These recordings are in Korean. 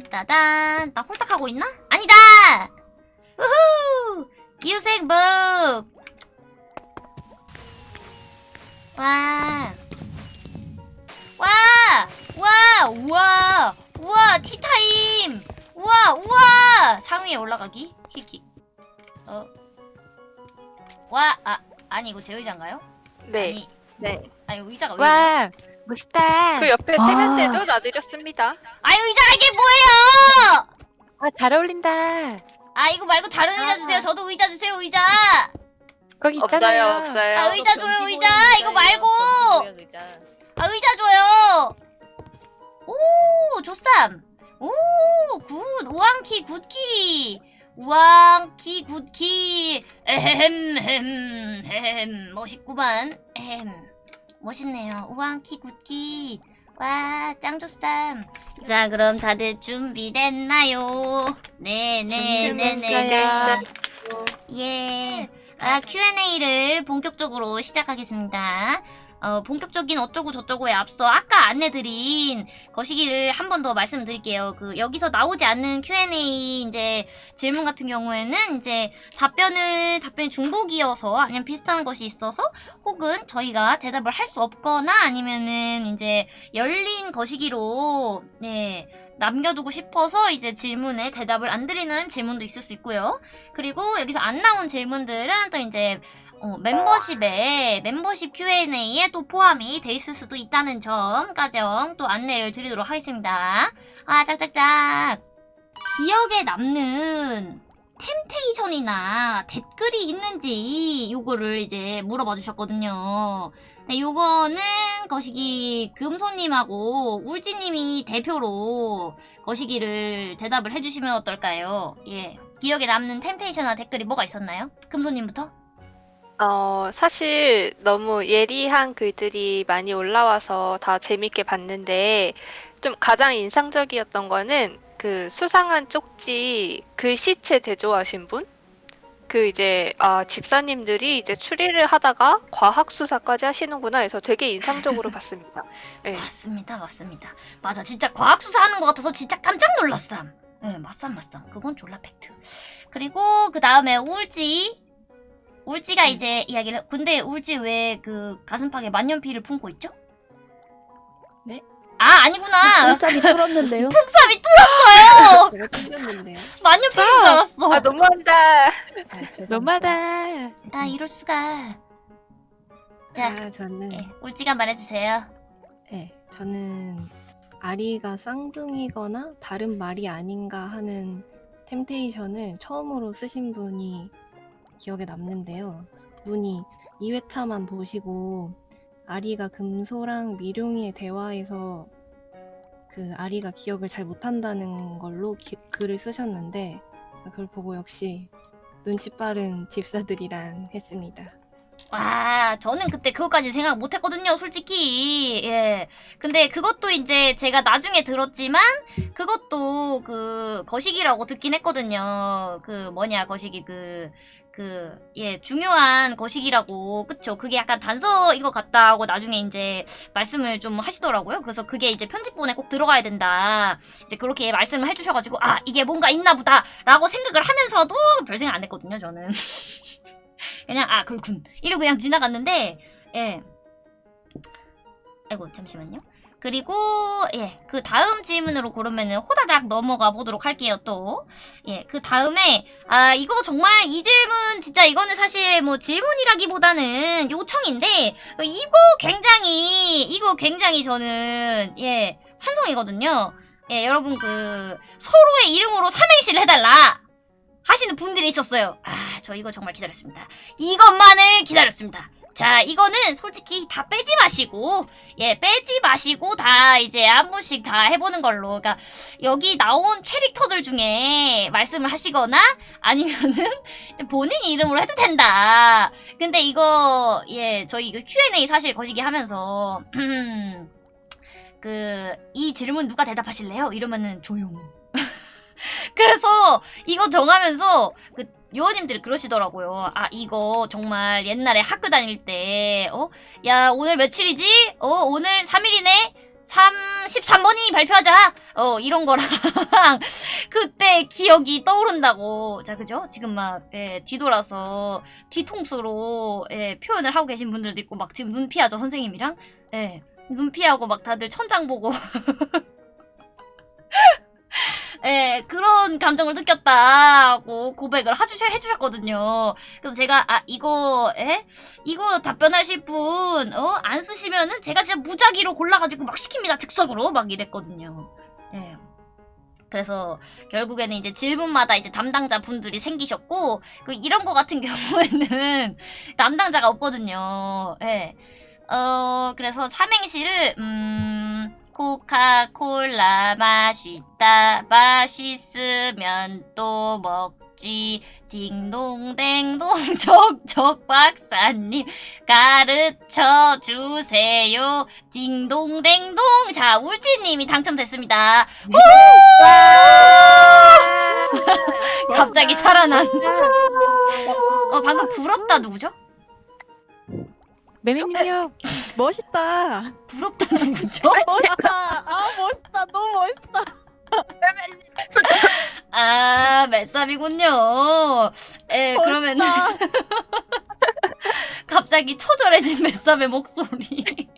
딴따단. 나 홀딱 하고 있나? 아니다! 우후! 이웃생 북! 와. 와! 와! 우와! 우와! 티타임! 우와! 우와! 상위에 올라가기? 킥킥. 어. 와! 아, 아니 이거 제 의자인가요? 네. 아니, 네. 아니 의자가 왜 이래? 와 멋있다. 그 옆에 아. 세면대도 놔드렸습니다. 아니 의자가 이게 뭐예요? 아, 잘 어울린다. 아 이거 말고 다른 의자 아. 주세요. 저도 의자 주세요. 의자. 거기 없어요, 있잖아요. 없어요. 아 의자 줘요. 의자. 이거 말고. 아 의자 줘요. 오 조쌤. 오 good. 우왕키 굿키. 우왕키 굿키. 에헴 햄 햄. 멋있구만. 에헴. 멋있네요. 우왕키 굿키. 와 짱조쌈. 자 그럼 다들 준비됐나요? 네 네 네네. 준비됐어요. 예. 아, Q&A를 본격적으로 시작하겠습니다. 어, 본격적인 어쩌고 저쩌고에 앞서 아까 안내드린 거시기를 한 번 더 말씀드릴게요. 그 여기서 나오지 않는 Q&A 이제 질문 같은 경우에는 이제 답변을 답변이 중복이어서 아니면 비슷한 것이 있어서 혹은 저희가 대답을 할 수 없거나 아니면은 이제 열린 거시기로 네. 남겨두고 싶어서 이제 질문에 대답을 안 드리는 질문도 있을 수 있고요. 그리고 여기서 안 나온 질문들은 또 이제 어, 멤버십에 멤버십 Q&A에 또 포함이 돼 있을 수도 있다는 점까지 또 안내를 드리도록 하겠습니다. 아 짝짝짝 기억에 남는 템테이션이나 댓글이 있는지 요거를 이제 물어봐 주셨거든요. 네, 요거는 거시기 금손님하고 울지님이 대표로 거시기를 대답을 해주시면 어떨까요? 예. 기억에 남는 템테이션이나 댓글이 뭐가 있었나요? 금손님부터? 어, 사실 너무 예리한 글들이 많이 올라와서 다 재밌게 봤는데 좀 가장 인상적이었던 거는 그 수상한 쪽지 글씨체 대조하신 분? 그 이제 아 집사님들이 이제 추리를 하다가 과학 수사까지 하시는구나 해서 되게 인상적으로 봤습니다. 네. 맞습니다, 맞습니다. 맞아, 진짜 과학 수사하는 것 같아서 진짜 깜짝 놀랐삼. 예, 맞삼, 맞삼. 그건 졸라 팩트. 그리고 그 다음에 울지. 울지가 이제 이야기를. 근데 울지 왜 그 가슴팍에 만년필을 품고 있죠? 네? 아 아니구나. 불삽이 뚫었는데요. 풍삽이 뚫었어요. 제가 뚫렸는데요. 만년필인 줄 알았어. 아 너무한다. 아. 너무하다. 아 이럴 수가. 자, 아, 저는 예, 울지가 말해주세요. 네, 저는 아리가 쌍둥이거나 다른 말이 아닌가 하는 템테이션을 처음으로 쓰신 분이 기억에 남는데요. 분이 2회차만 보시고 아리가 금소랑 미룡이의 대화에서 그 아리가 기억을 잘 못한다는 걸로 기- 글을 쓰셨는데 그걸 보고 역시 눈치 빠른 집사들이란 했습니다. 와, 저는 그때 그것까지 생각 못 했거든요, 솔직히. 예. 근데 그것도 이제 제가 나중에 들었지만, 그것도 그, 거시기라고 듣긴 했거든요. 그, 뭐냐, 거시기, 그, 그, 예, 중요한 거시기라고. 그쵸. 그게 약간 단서인 것 같다 하고 나중에 이제 말씀을 좀 하시더라고요. 그래서 그게 이제 편집본에 꼭 들어가야 된다. 이제 그렇게 말씀을 해주셔가지고, 아, 이게 뭔가 있나 보다. 라고 생각을 하면서도 별 생각 안 했거든요, 저는. 그냥 아 그렇군 이러고 그냥 지나갔는데 예 아이고 잠시만요 그리고 예 그 다음 질문으로 그러면은 호다닥 넘어가 보도록 할게요 또 예 그 다음에 아 이거 정말 이 질문 진짜 이거는 사실 뭐 질문이라기보다는 요청인데 이거 굉장히 이거 굉장히 저는 예 찬성이거든요 예 여러분 그 서로의 이름으로 삼행시를 해달라 하시는 분들이 있었어요. 아, 저 이거 정말 기다렸습니다. 이것만을 기다렸습니다. 자, 이거는 솔직히 다 빼지 마시고, 예, 빼지 마시고 다 이제 한 번씩 다 해보는 걸로. 그러니까 여기 나온 캐릭터들 중에 말씀을 하시거나 아니면은 본인 이름으로 해도 된다. 근데 이거, 예, 저희 이거 Q&A 사실 거시기 하면서, 그, 이 질문 누가 대답하실래요? 이러면은 조용. 그래서 이거 정하면서 그 요원님들이 그러시더라고요. 아 이거 정말 옛날에 학교 다닐 때 어? 야 오늘 며칠이지? 어 오늘 3일이네? 33번이 발표하자! 어, 이런 거랑, 그때 기억이 떠오른다고. 자, 그죠? 지금 막, 예, 뒤돌아서, 뒤통수로, 예, 표현을 하고 계신 분들도 있고, 막 지금 눈 피하죠, 선생님이랑? 예, 눈 피하고 막 다들 천장 보고. 예, 그런 감정을 느꼈다고 고백을 해주셔, 해주셨거든요. 그래서 제가, 아, 이거, 예? 이거 답변하실 분, 어? 안 쓰시면은 제가 진짜 무작위로 골라가지고 막 시킵니다. 즉석으로. 막 이랬거든요. 예. 그래서 결국에는 이제 질문마다 이제 담당자 분들이 생기셨고, 그 이런 거 같은 경우에는 담당자가 없거든요. 예. 어, 그래서 삼행시를, 음, 코카콜라 맛있다. 맛있으면 또 먹지. 딩동댕동 족족 박사님 가르쳐 주세요. 딩동댕동. 자, 울지님이 당첨됐습니다. 갑자기 살아난. 어, 방금 부럽다 누구죠? 매매님이요. 멋있다. 부럽다 누구죠? 멋있다. 아 멋있다. 너무 멋있다. 아, 맷삽이군요. 예, 그러면. 갑자기 처절해진 맷삽의 목소리.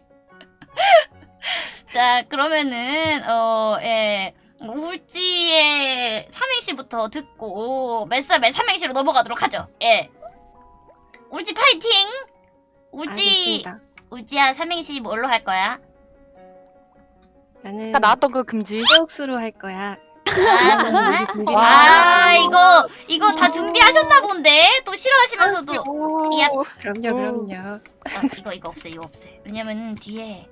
자, 그러면은 어, 예. 울지의 삼행시부터 듣고 맷삽의 삼행시로 넘어가도록 하죠. 예. 울지 파이팅! 울지 알겠습니다. 울지야 삼행시 뭘로 할 거야? 나는 아까 나왔던 거 금지. 해옥수로 할 거야. 아, 정말? 아, 해놨거든요. 이거 이거 다 준비하셨나 본데 또 싫어하시면서도 야. 그럼요, 그럼요. 아, 이거 이거 없애 이거 없애 왜냐면은 뒤에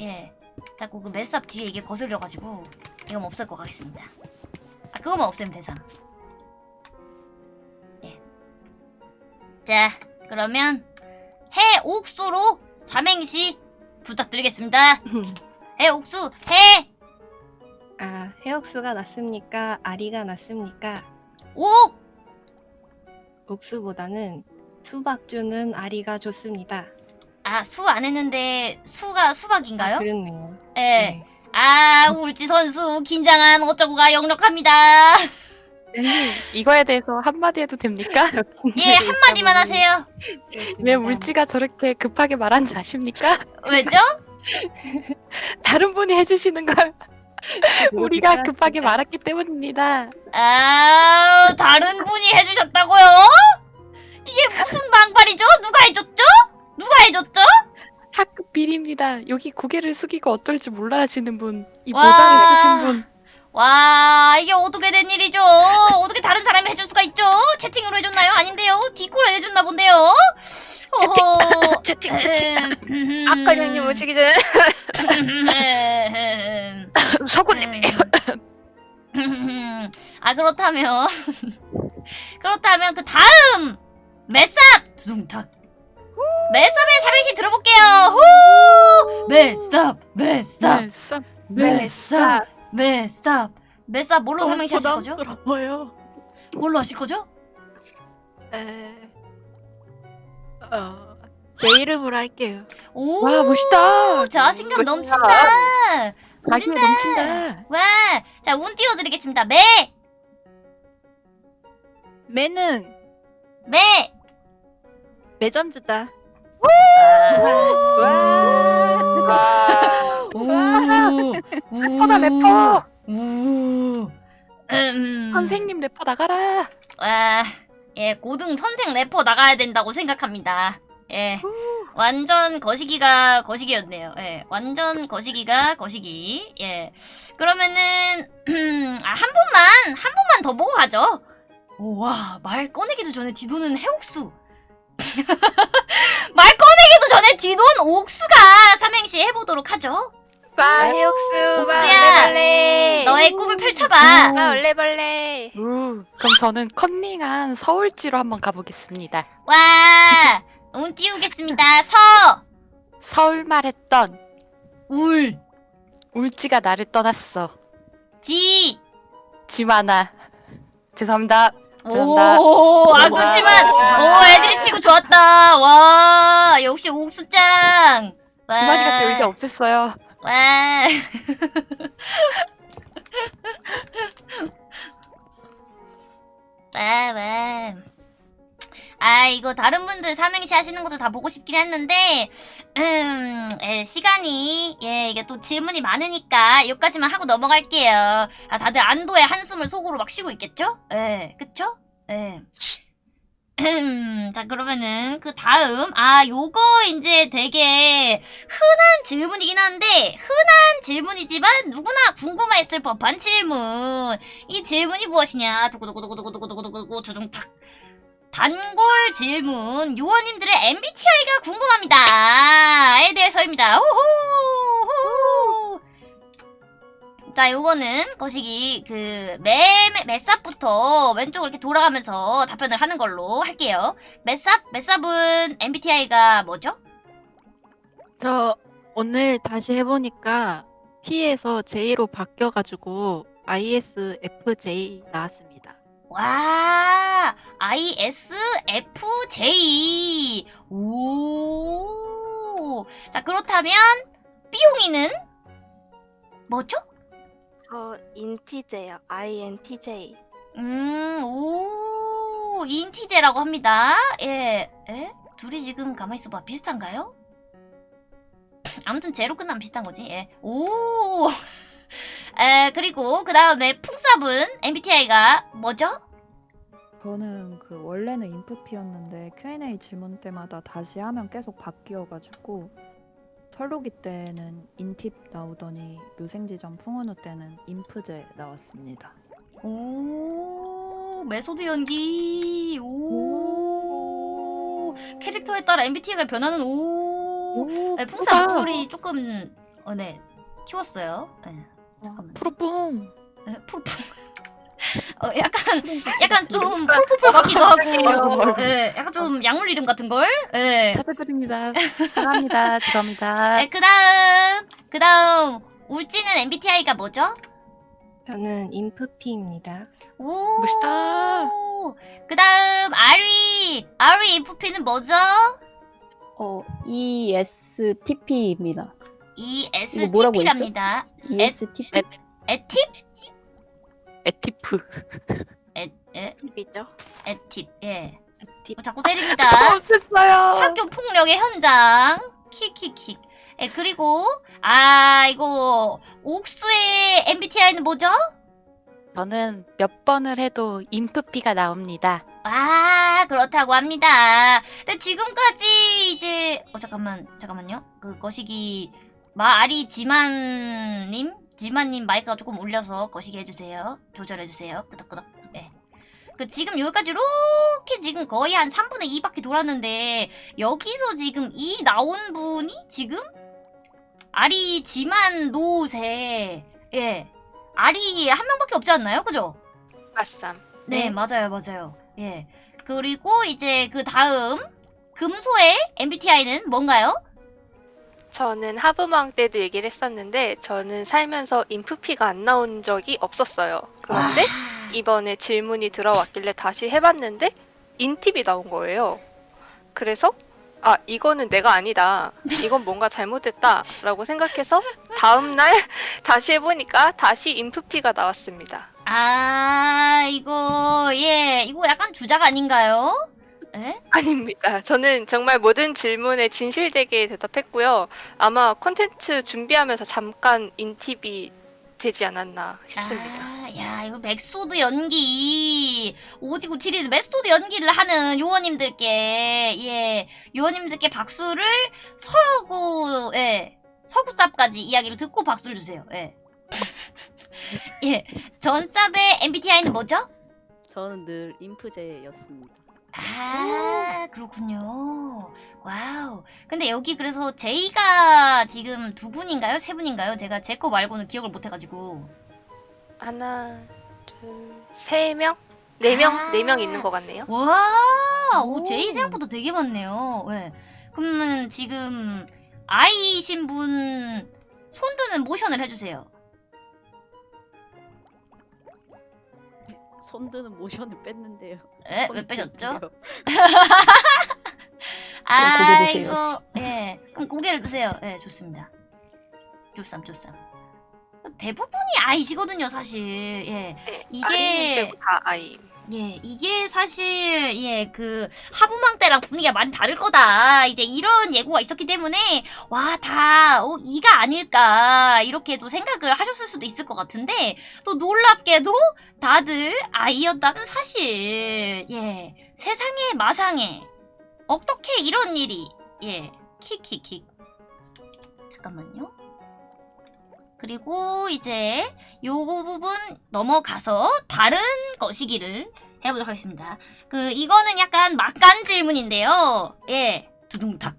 예 자꾸 그 맷삽 뒤에 이게 거슬려가지고 이거 없앨 거 가겠습니다 아 그거만 없애면 되잖아 예 자 그러면 해옥수로 삼행시 부탁드리겠습니다 해옥수 해 아, 해옥수가 낫습니까? 아리가 낫습니까? 옥 옥수보다는 수박주는 아리가 좋습니다. 아, 수 안 했는데 수가 수박인가요? 아, 그렇네요. 예. 아, 울지 선수 긴장한 어쩌고가 역력합니다. 매매님 이거에 대해서 한마디 해도 됩니까? 예, 한마디만 하세요. 왜 울지가 저렇게 급하게 말한지 아십니까? 왜죠? 다른 분이 해주시는 걸 우리가 급하게 말했기 때문입니다. 아, 다른 분이 해주셨다고요? 이게 무슨 망발이죠? 누가 해줬죠? 누가 해줬죠? 학급 비리입니다. 여기 고개를 숙이고 어떨지 몰라 하시는 분, 이 와. 모자를 쓰신 분. 와, 이게 어떻게 된 일이죠? 어떻게 다른 사람이 해줄 수가 있죠? 채팅으로 해줬나요? 아닌데요? 디코로 해줬나 본데요? 어허. 채팅, 채팅. 음, 아까 형님 오시기 전에 음. 서구님이. 아 그렇다면 그렇다면 그 다음 맷삽 두둥탁 맷삽의 삼행시 들어볼게요 후 맷삽 맷삽 쌈. 맷삽 맷삽 맷삽 뭘로 너무 삼행시 하실 거죠? 부담스러워요. 뭘로 하실 거죠? 에... 어... 제 이름으로 할게요. 오 와, 멋있다. 자신감 멋지다. 넘친다 멋진다. 넘친다. 와 자운 띄워드리겠습니다 매 매는 매. 매점 주다. 오. 래퍼다, 래퍼. 우. 음. 선생님 래퍼 나가라. 와, 예, 고등 선생 래퍼 나가야 된다고 생각합니다. 예. 완전 거시기가 거시기였네요. 예. 완전 거시기가 거시기. 예. 그러면은 아, 한 분만 한 분만 더 보고 가죠. 오, 와, 말 꺼내기도 전에 뒤도는 해옥수. 말 꺼내기도 전에 뒤돈 옥수가 삼행시 해보도록 하죠. 와 해옥수 와 옥수야, 얼레벌레 너의 꿈을 펼쳐봐. 와 얼레벌레 우, 그럼 저는 컨닝한 서울지로 한번 가보겠습니다. 와, 운 띄우겠습니다. 서, 서울 말했던 울, 울지가 나를 떠났어. 지. 지만아. 죄송합니다. 죄송합니다. 오, 아 그렇지만, 오, 애들이 치고 좋았다. 와, 역시 옥수짱. 와. 두 마디가 재울게 없었어요. 와. 와, 와. 아, 이거 다른 분들 삼행시 하시는 것도 다 보고 싶긴 했는데, 음, 예, 시간이, 예, 이게 또 질문이 많으니까, 여기까지만 하고 넘어갈게요. 아, 다들 안도의 한숨을 속으로 막 쉬고 있겠죠? 예, 그쵸? 예. 자, 그러면은, 그 다음, 아, 요거 이제 되게 흔한 질문이긴 한데, 흔한 질문이지만 누구나 궁금했을 법한 질문. 이 질문이 무엇이냐? 두구두구두구두구두구두구두구 두둥탁. 단골 질문. 요원님들의 MBTI가 궁금합니다.에 대해서입니다. 호호! 자, 요거는 거시기 그매 맷삽부터 왼쪽으로 이렇게 돌아가면서 답변을 하는 걸로 할게요. 맷삽? 맷삽은 MBTI가 뭐죠? 저 오늘 다시 해보니까 P에서 J로 바뀌어가지고 ISFJ 나왔습니다. 와, ISFJ. 오. 자, 그렇다면 삐용이는 뭐죠? 저 인티제요. INTJ. 음, 오, 인티제라고 합니다. 예, 에? 둘이 지금 가만히 있어봐. 비슷한가요? 아무튼 제로 끝나면 비슷한 거지. 예. 오. 에, 그리고 그 다음에 풍삽은 MBTI가 뭐죠? 저는 그 원래는 인프피였는데 Q&A 질문 때마다 다시 하면 계속 바뀌어가지고 설로기 때는 인팁 나오더니 묘생지점 풍은우 때는 인프제 나왔습니다. 오, method 연기. 오. 캐릭터에 따라 MBTI가 변하는 오. 오, 네. 풍사 목소리 조금 어, 네 키웠어요. 네, 잠깐만. 푸르뿡. 네, 풀풀. 어, 약간 약간 좀 풀풀풀 같기도 하고. 네, 약간 좀 약물 이름 같은 걸. 네. 찾아드립니다. 사랑합니다. 죄송합니다. 네, 그다음 그다음 울지는 MBTI가 뭐죠? 저는 인프피입니다. 오. 멋있다. 그다음 아리 아리 인프피는 뭐죠? 어, ESTP입니다. ESTP랍니다. ESTP? 에팁? 에티프. 에, 에, 팁이죠. 에팁. 예. 팁. 어, 자꾸 때립니다. 없었어요. 학교 폭력의 현장. 킥킥킥. 예, 그리고 아, 이거 옥수의 MBTI는 뭐죠? 저는 몇 번을 해도 인프피가 나옵니다. 아, 그렇다고 합니다. 근데 지금까지 이제 어 잠깐만. 잠깐만요. 그 거시기 마아리 지만님 지만님 마이크가 조금 올려서 거시기 해주세요. 조절해주세요. 끄덕끄덕. 네. 그 지금 여기까지 이렇게 지금 거의 한 3분의 2바퀴 돌았는데 여기서 지금 이 나온 분이 지금 아리 지만 노세 예 아리 한 명밖에 없지 않나요? 그죠? 아쌈. 네, 네. 맞아요, 맞아요. 예. 그리고 이제 그 다음 금소의 MBTI는 뭔가요? 저는 하부망 때도 얘기를 했었는데 저는 살면서 인프피가 안 나온 적이 없었어요. 그런데 아, 이번에 질문이 들어왔길래 다시 해봤는데 인팁이 나온 거예요. 그래서 아 이거는 내가 아니다. 이건 뭔가 잘못됐다라고 생각해서 다음 날 다시 해보니까 다시 인프피가 나왔습니다. 아, 이거 예, 이거 약간 주작 아닌가요? 에? 아닙니다. 저는 정말 모든 질문에 진실되게 대답했고요. 아마 콘텐츠 준비하면서 잠깐 인팁이 되지 않았나 싶습니다. 아, 야, 이거 method 연기 오지구 7일 method 연기를 하는 요원님들께 예, 요원님들께 박수를 서구 예, 서구쌤까지 이야기를 듣고 박수를 주세요. 예. 예, 전쌤의 MBTI는 뭐죠? 저는 늘 인프제였습니다. 아, 그렇군요. wow. 근데 여기 그래서 J가 지금 두 분인가요? 세 분인가요? 제가 제 거 말고는 기억을 못 해가지고. 하나, 둘, 세 명? 네 명? 아. 네명 있는 것 같네요. 와, 오, 오. 제이 생각보다 되게 많네요. 네. 그러면 지금 아이신 분 손드는 모션을 해주세요. 손드는 모션을 뺐는데요. 에? 손왜 빼셨죠? 아, 드세요. 이거, 예. 그럼 고개를 드세요. 예, 좋습니다. 쪼쌈 쪼쌈. 대부분이 아이시거든요, 사실. 예. 네, 이게- 다 아이. 예, 이게 사실 예, 그 하부망 때랑 분위기가 많이 다를 거다. 이제 이런 예고가 있었기 때문에 와, 다 어, 이가 아닐까 이렇게도 생각을 하셨을 수도 있을 것 같은데 또 놀랍게도 다들 아이였다는 사실. 예, 세상에 마상에 어떻게 이런 일이 예, 킥킥킥. 잠깐만요. 그리고 이제 요 부분 넘어가서 다른 것이기를 해보도록 하겠습니다. 그 이거는 약간 막간 질문인데요. 예, 두둥탁.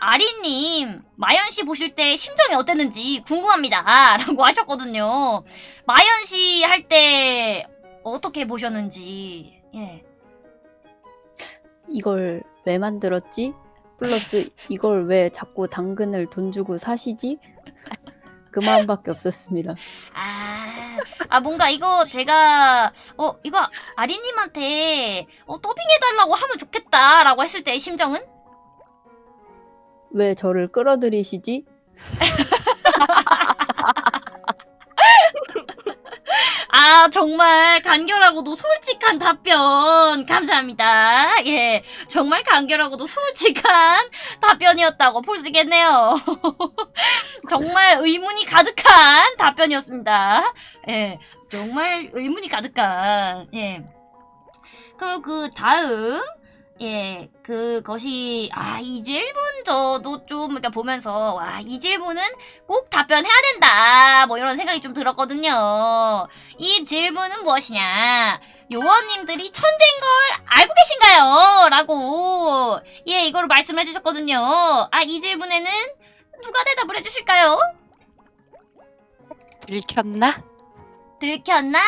아리님, 마연 씨 보실 때 심정이 어땠는지 궁금합니다.라고 하셨거든요. 마연 씨 할 때 어떻게 보셨는지. 예. 이걸 왜 만들었지? 플러스 이걸 왜 자꾸 당근을 돈 주고 사시지? 그 마음밖에 없었습니다. 아, 아 뭔가 이거 제가 어 이거 아리님한테 어 더빙해달라고 하면 좋겠다라고 했을 때의 심정은? 왜 저를 끌어들이시지? 아 정말 간결하고도 솔직한 답변 감사합니다. 예, 정말 간결하고도 솔직한 답변이었다고 볼 수 있겠네요. 정말 의문이 가득한 답변이었습니다. 예, 정말 의문이 가득한 예. 그리고 그 다음 예, 그것이 아 이 질문 저도 좀 이렇게 보면서 와 이 질문은 꼭 답변해야 된다 뭐 이런 생각이 좀 들었거든요. 이 질문은 무엇이냐? 요원님들이 천재인 걸 알고 계신가요? 라고 예 이걸 말씀해 주셨거든요. 아 이 질문에는 누가 대답을 해 주실까요? 들켰나? 들켰나?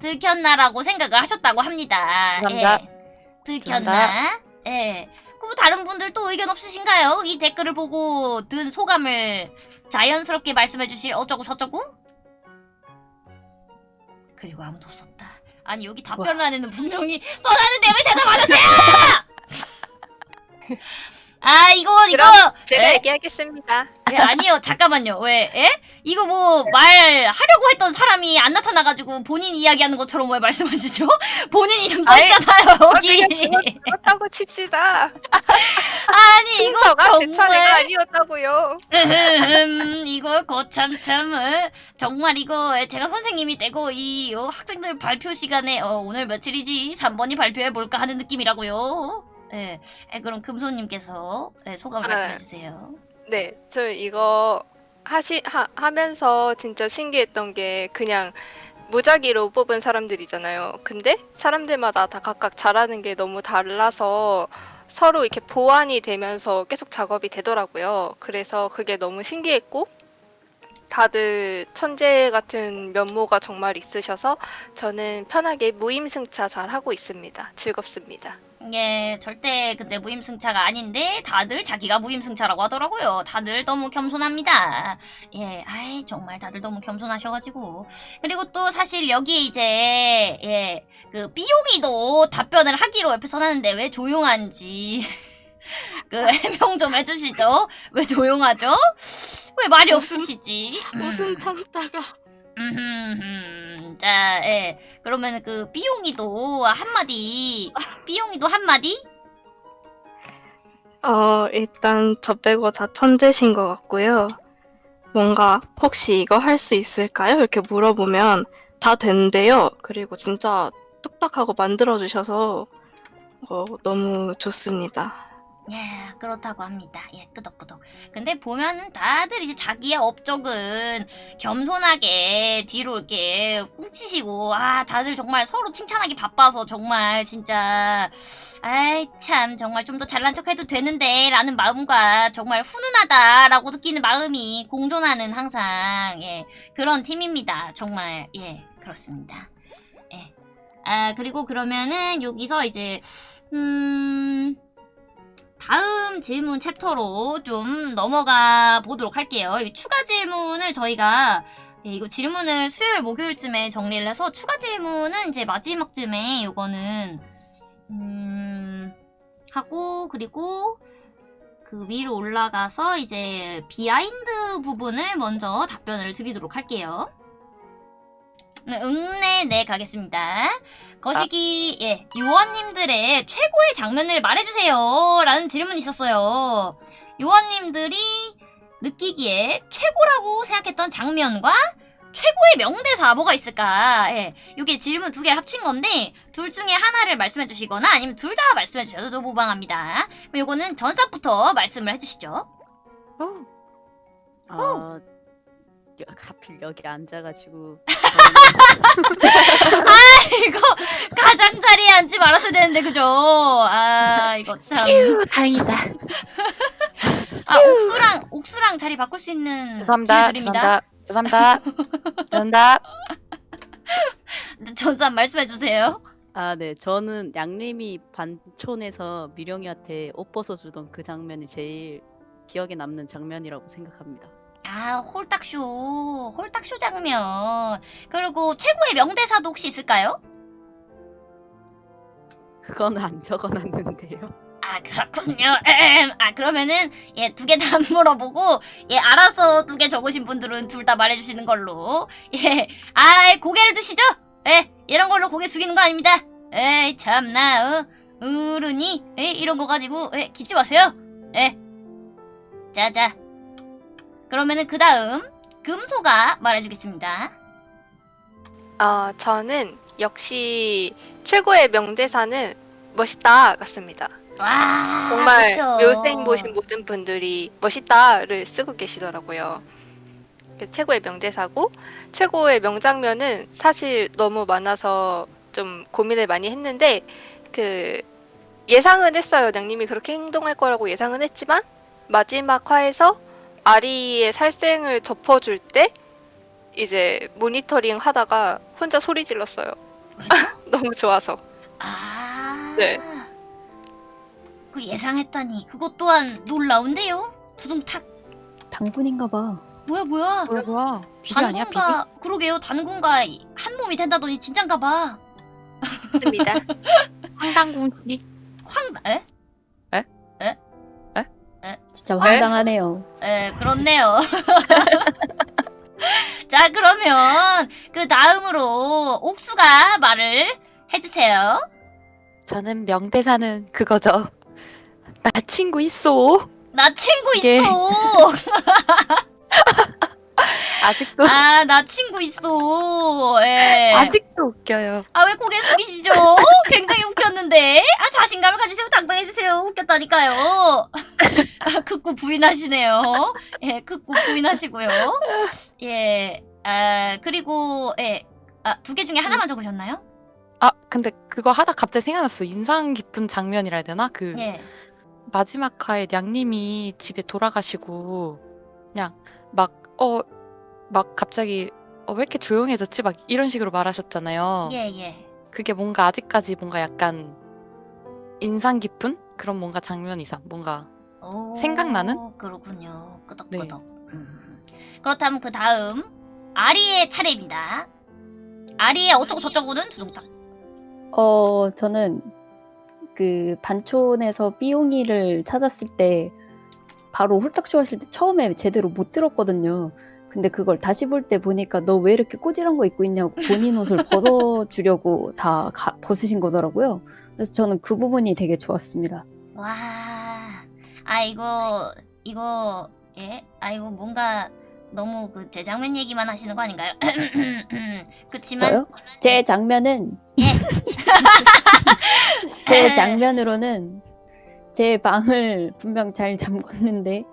들켰나라고 생각을 하셨다고 합니다. 감사합니다. 예. 들켰나? 예. 그럼 다른 분들 또 의견 없으신가요? 이 댓글을 보고 든 소감을 자연스럽게 말씀해 주실 어쩌고 저쩌고? 그리고 아무도 없었다. 아니 여기 답변란에는 분명히 써놨는데 왜 대답 안 하세요? 아 이거 이거 제가 에? 얘기하겠습니다. 예, 아니요 잠깐만요 왜 예? 이거 뭐 말하려고 했던 사람이 안 나타나가지고 본인 이야기하는 것처럼 왜 말씀하시죠? 본인 이름 아이, 써있잖아요 여기 그렇다고 칩시다. 아니 이거 제 차례가 정말 아니었다고요. 음, 이거 거참 참 어, 정말 이거 제가 선생님이 되고 이 어, 학생들 발표 시간에 어, 오늘 며칠이지 3번이 발표해 볼까 하는 느낌이라고요. 예, 예, 그럼 금손님께서 예, 소감을 네. 말씀해 주세요. 네, 저 이거 하시 하, 하면서 진짜 신기했던 게 그냥 무작위로 뽑은 사람들이잖아요. 근데 사람들마다 다 각각 잘하는 게 너무 달라서 서로 이렇게 보완이 되면서 계속 작업이 되더라고요. 그래서 그게 너무 신기했고 다들 천재 같은 면모가 정말 있으셔서 저는 편하게 무임승차 잘 하고 있습니다. 즐겁습니다. 예, 절대 근데 무임승차가 아닌데 다들 자기가 무임승차라고 하더라고요. 다들 너무 겸손합니다. 예, 아이 정말 다들 너무 겸손하셔가지고 그리고 또 사실 여기 이제 예, 그 삐용이도 답변을 하기로 옆에 써놨는데 왜 조용한지 그 해명 좀 해주시죠. 왜 조용하죠? 왜 말이 없으시지? 웃음 참다가 음흠흠. 자, 예. 그러면 그 삐용이도 한마디, 삐용이도 한마디? 어 일단 저 빼고 다 천재신 것 같고요. 뭔가 혹시 이거 할 수 있을까요? 이렇게 물어보면 다 된대요. 그리고 진짜 뚝딱하고 만들어 주셔서 어, 너무 좋습니다. 예, 그렇다고 합니다. 예, 끄덕끄덕. 근데 보면 다들 이제 자기의 업적은 겸손하게 뒤로 이렇게 꿍치시고, 아, 다들 정말 서로 칭찬하기 바빠서 정말 진짜, 아이, 참, 정말 좀 더 잘난 척 해도 되는데, 라는 마음과 정말 훈훈하다라고 느끼는 마음이 공존하는 항상, 예, 그런 팀입니다. 정말, 예, 그렇습니다. 예. 아, 그리고 그러면은 여기서 이제, 음, 다음 질문 chapter로 좀 넘어가 보도록 할게요. 이 추가 질문을 저희가 예, 이거 질문을 수요일 목요일쯤에 정리를 해서 추가 질문은 이제 마지막쯤에 요거는 음 하고 그리고 그 위로 올라가서 이제 behind 부분을 먼저 답변을 드리도록 할게요. 네, 응네 네 가겠습니다. 거시기 예 요원님들의 최고의 장면을 말해주세요 라는 질문이 있었어요. 요원님들이 느끼기에 최고라고 생각했던 장면과 최고의 명대사 뭐가 있을까? 예, 이게 질문 두 개를 합친 건데 둘 중에 하나를 말씀해 주시거나 아니면 둘 다 말씀해 주셔도 무방합니다. 그럼 요거는 전사부터 말씀을 해 주시죠. 아, 여- 하필 여기 앉아가지고 이거 가장 자리에 앉지 말았어야 되는데 그죠? 아 이거 참. 휴, 다행이다. 아 옥수랑 옥수랑 자리 바꿀 수 있는 죄송합니다. 죄송합니다. 죄송합니다. 죄송합니다. 전사 말씀해 주세요. 아, 네. 저는 양림이 반촌에서 미령이한테 옷 벗어주던 그 장면이 제일 기억에 남는 장면이라고 생각합니다. 아 홀딱쇼 홀딱쇼 장면 그리고 최고의 명대사도 혹시 있을까요? 그거는 안 적어놨는데요. 아 그렇군요. 에헴. 아 그러면은 예 두 개 다 물어보고 예 알아서 두 개 적으신 분들은 둘 다 말해주시는 걸로 예아 고개를 드시죠. 예 이런 걸로 고개 숙이는 거 아닙니다. 에이 참나 어 어른이 예 이런 거 가지고 예 기치 마세요. 예 자자 그러면은 그 다음 금소가 말해주겠습니다. 어, 저는 역시 최고의 명대사는 멋있다 같습니다. 와 정말 그쵸. 묘생 보신 모든 분들이 멋있다를 쓰고 계시더라고요. 그 최고의 명대사고 최고의 명장면은 사실 너무 많아서 좀 고민을 많이 했는데 그 예상은 했어요. 냥님이 그렇게 행동할 거라고 예상은 했지만 마지막 화에서 아리의 살생을 덮어줄 때 이제 모니터링 하다가 혼자 소리 질렀어요. 너무 좋아서. 아. 네. 그 예상했다니 그것 또한 놀라운데요. 두둥탁. 장군인가 봐. 뭐야 뭐야. 뭐야 뭐야? 비리 아니야? 단군과 그러게요. 단군과 한 몸이 된다더니 진짠가 봐. 맞습니다. 황당궁씨. 황 에? 진짜 황당하네요. 에 그렇네요. 자 그러면 그 다음으로 옥수가 말을 해주세요. 저는 명대사는 그거죠. 나 친구 있어. 나 친구 이게- 있어. 아직도 아 나 친구 있어. 예. 아직도 웃겨요. 아 왜 고개 숙이시죠? 굉장히 웃겼는데. 아 자신감을 가지세요. 당당해지세요. 웃겼다니까요. 아, 극구 부인하시네요. 예, 극구 부인하시고요. 예. 아 그리고 예. 아, 두 개 중에 하나만 적으셨나요? 아 근데 그거 하다 갑자기 생각났어. 인상 깊은 장면이라 해야 되나? 그 예. 마지막 화에 냥님이 집에 돌아가시고 그냥 막 어 막 갑자기 어, 왜 이렇게 조용해졌지? 막 이런 식으로 말하셨잖아요. 예, 예. 그게 뭔가 아직까지 뭔가 약간 인상 깊은 그런 뭔가 장면 이상 뭔가 오, 생각나는? 그렇군요. 네. 끄덕끄덕. 음. 그렇다면 그 다음 아리의 차례입니다. 아리의 어쩌고 저쩌고는 두둥탁. 어, 저는 그 반촌에서 삐용이를 찾았을 때 바로 홀딱쇼 하실 때 처음에 제대로 못 들었거든요. 근데 그걸 다시 볼 때 보니까 너 왜 이렇게 꼬질한 거 입고 있냐고 본인 옷을 벗어주려고 다 가- 벗으신 거더라고요. 그래서 저는 그 부분이 되게 좋았습니다. 와, 아 이거 이거 예, 아 이거 뭔가 너무 그 재장면 얘기만 하시는 거 아닌가요? 그치만 저요? 제 장면은 예. 제 장면으로는 제 방을 분명 잘 잠궜는데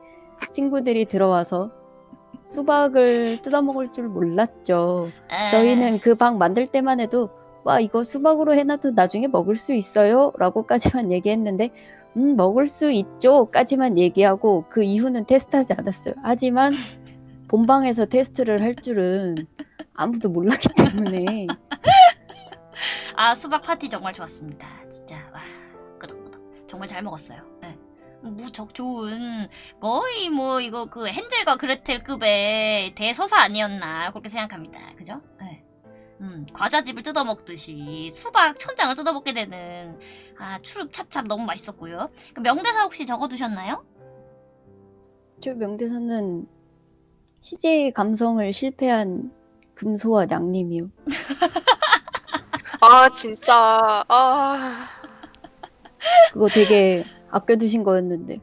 친구들이 들어와서 수박을 뜯어먹을 줄 몰랐죠. 에, 저희는 그 방 만들 때만 해도 와 이거 수박으로 해놔도 나중에 먹을 수 있어요? 라고까지만 얘기했는데 음 먹을 수 있죠? 까지만 얘기하고 그 이후는 테스트하지 않았어요. 하지만 본방에서 테스트를 할 줄은 아무도 몰랐기 때문에. 아 수박 파티 정말 좋았습니다. 진짜 와 정말 잘 먹었어요. 예. 무척 좋은 거의 뭐 이거 그 헨젤과 그레텔급의 대서사 아니었나 그렇게 생각합니다. 그죠? 예. 음, 과자집을 뜯어먹듯이 수박 천장을 뜯어먹게 되는 아 추릅 찹찹 너무 맛있었고요. 그 명대사 혹시 적어두셨나요? 저 명대사는 CJ 감성을 실패한 금소와 양님이요. 아 진짜 아 그거 되게 아껴두신 거였는데.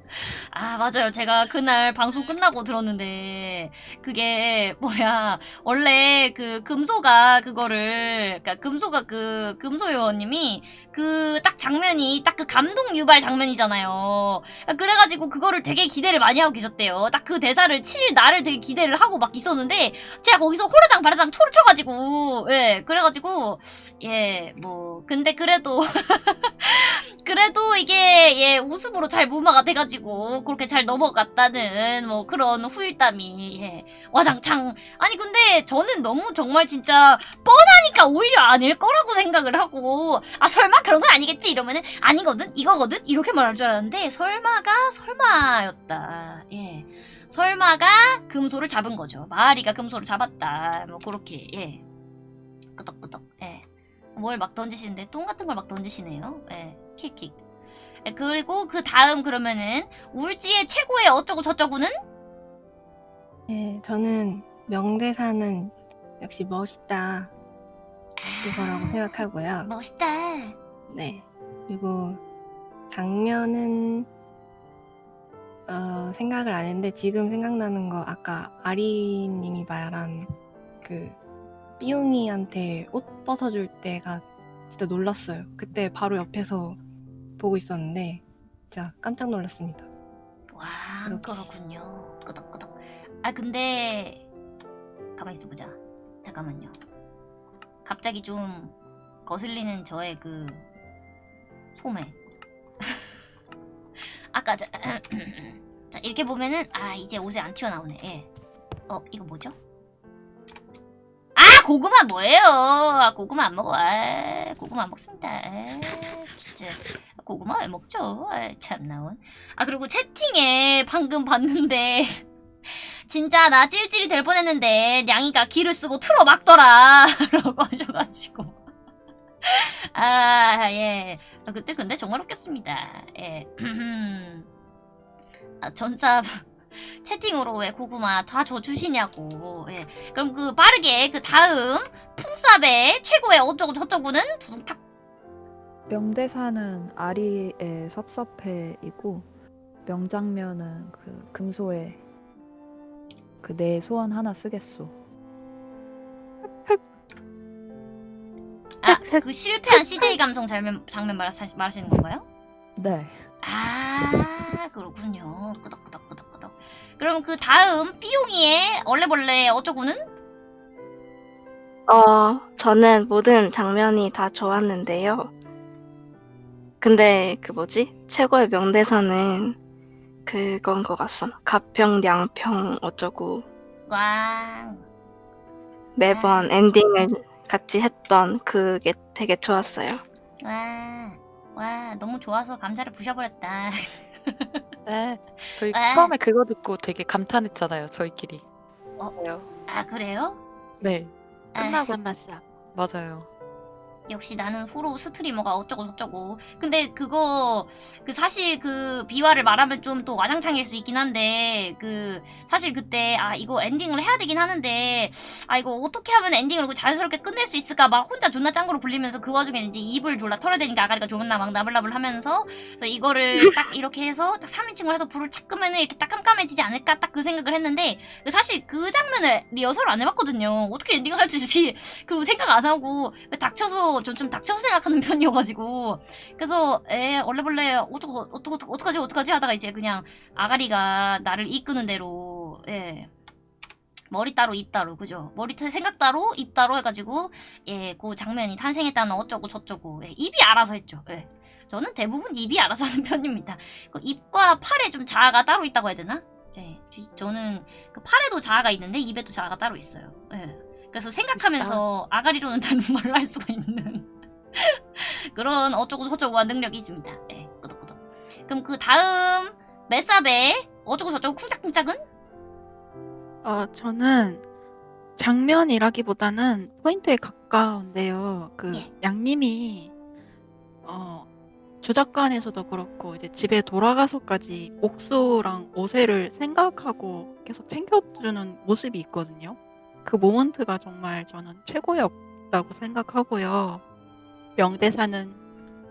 아, 맞아요. 제가 그날 방송 끝나고 들었는데, 그게, 뭐야, 원래 그 금소가 그거를, 그니까 금소가 그, 금소 요원님이 그 딱 장면이 딱 그 감동 유발 장면이잖아요. 그래가지고 그거를 되게 기대를 많이 하고 계셨대요. 딱 그 대사를 칠 날을 되게 기대를 하고 막 있었는데, 제가 거기서 호르당 바르당 초를 쳐가지고, 예, 그래가지고, 예, 뭐, 근데 그래도, 그래도 이게 예 웃음으로 잘 무마가 돼가지고 그렇게 잘 넘어갔다는 뭐 그런 후일담이 예 와장창 아니 근데 저는 너무 정말 진짜 뻔하니까 오히려 아닐 거라고 생각을 하고 아 설마 그런 건 아니겠지? 이러면은 아니거든? 이거거든? 이렇게 말할 줄 알았는데 설마가 설마였다. 예. 설마가 금소를 잡은 거죠. 마아리가 금소를 잡았다. 뭐 그렇게 예. 끄덕끄덕. 예. 뭘 막 던지시는데 똥 같은 걸 막 던지시네요. 예, 킥킥. 예, 그리고 그 다음 그러면은 울지의 최고의 어쩌고 저쩌고는? 네, 저는 명대사는 역시 멋있다. 이거라고 생각하고요. 멋있다. 네. 그리고 장면은 어, 생각을 안 했는데 지금 생각나는 거 아까 아리님이 말한 그 삐용이한테 옷 벗어줄 때가 진짜 놀랐어요. 그때 바로 옆에서 보고 있었는데 진짜 깜짝 놀랐습니다. 와, 역시. 그렇군요. 끄덕끄덕. 아 근데 가만 있어 보자. 잠깐만요. 갑자기 좀 거슬리는 저의 그 소매. 아까 자, 자 이렇게 보면은 아 이제 옷에 안 튀어나오네. 예. 어 이거 뭐죠? 아 고구마 뭐예요? 아 고구마 안 먹어. 아 고구마 안 먹습니다. 아, 진짜 고구마 왜 먹죠? 아, 참 나온. 아 그리고 채팅에 방금 봤는데 진짜 나 찔찔이 될 뻔했는데 냥이가 기를 쓰고 틀어 막더라 라고 하셔가지고 아예. 아, 그때 근데 정말 웃겼습니다. 예. 아, 전사 채팅으로 왜 고구마 다 줘주시냐고. 예. 그럼 그 빠르게 그 다음 풍삽의 최고의 어쩌고 저쩌고는 두둥탁. 명대사는 아리의 섭섭해이고 명장면은 그 금소의 그 내 소원 하나 쓰겠소. 아 그 실패한 CJ 감성 장면 장면 말하, 말하시는 건가요? 네. 아 그렇군요. 끄덕끄덕끄덕끄덕. 그럼 그 다음 삐용이의 얼레벌레 어쩌고는? 어, 저는 모든 장면이 다 좋았는데요. 근데 그 뭐지? 최고의 명대사는 그건 것 같음. 가평, 양평 어쩌고 꽝. 매번 엔딩을 같이 했던 그게 되게 좋았어요. 와. 와 너무 좋아서 감자를 부셔버렸다. 네. 저희 아. 처음에 그거 듣고 되게 감탄했잖아요. 저희끼리. 아 그래요? 네. 아, 끝나고 맛이야. 맞아요. 역시 나는 프로 스트리머가 어쩌고 저쩌고. 근데 그거 그 사실 그 비화를 말하면 좀 또 와장창일 수 있긴 한데 그 사실 그때 아 이거 엔딩을 해야 되긴 하는데 아 이거 어떻게 하면 엔딩을 그 자연스럽게 끝낼 수 있을까 막 혼자 존나 짱구로 굴리면서 그 와중에 이제 입을 졸라 털어대니까 아가리가 존나 막 나불나불 하면서 그래서 이거를 딱 이렇게 해서 딱 3인칭을 해서 불을 착 끄면은 이렇게 딱 깜깜해지지 않을까 딱 그 생각을 했는데 그 사실 그 장면을 리허설 안 해봤거든요. 어떻게 엔딩을 할지 그리고 생각 안 하고 닥쳐서 좀, 좀 닥쳐서 생각하는 편이어가지고. 그래서 에 얼레벌레 어떡 어떡 어떡 어떡하지 어떡하지 하다가 이제 그냥 아가리가 나를 이끄는 대로 예. 머리 따로 입 따로 그죠? 머리 타- 생각 따로 입 따로 해가지고 예그 장면이 탄생했다는 어쩌고 저쩌고 예, 입이 알아서 했죠 예. 저는 대부분 입이 알아서 하는 편입니다. 그 입과 팔에 좀 자아가 따로 있다고 해야 되나? 예 저는 그 팔에도 자아가 있는데 입에도 자아가 따로 있어요 예 그래서 생각하면서 아가리로는 다른 말을 할 수가 있는 그런 어쩌고 저쩌고한 능력이 있습니다. 예, 끄덕끄덕. 그럼 그 다음 메사베 어쩌고 저쩌고 쿵짝쿵짝은? 어, 저는 장면이라기보다는 포인트에 가까운데요. 그 예. 양님이 어, 주작관에서도 그렇고 이제 집에 돌아가서까지 옥수랑 오세를 생각하고 계속 챙겨주는 모습이 있거든요. 그 모먼트가 정말 저는 최고였다고 생각하고요. 명대사는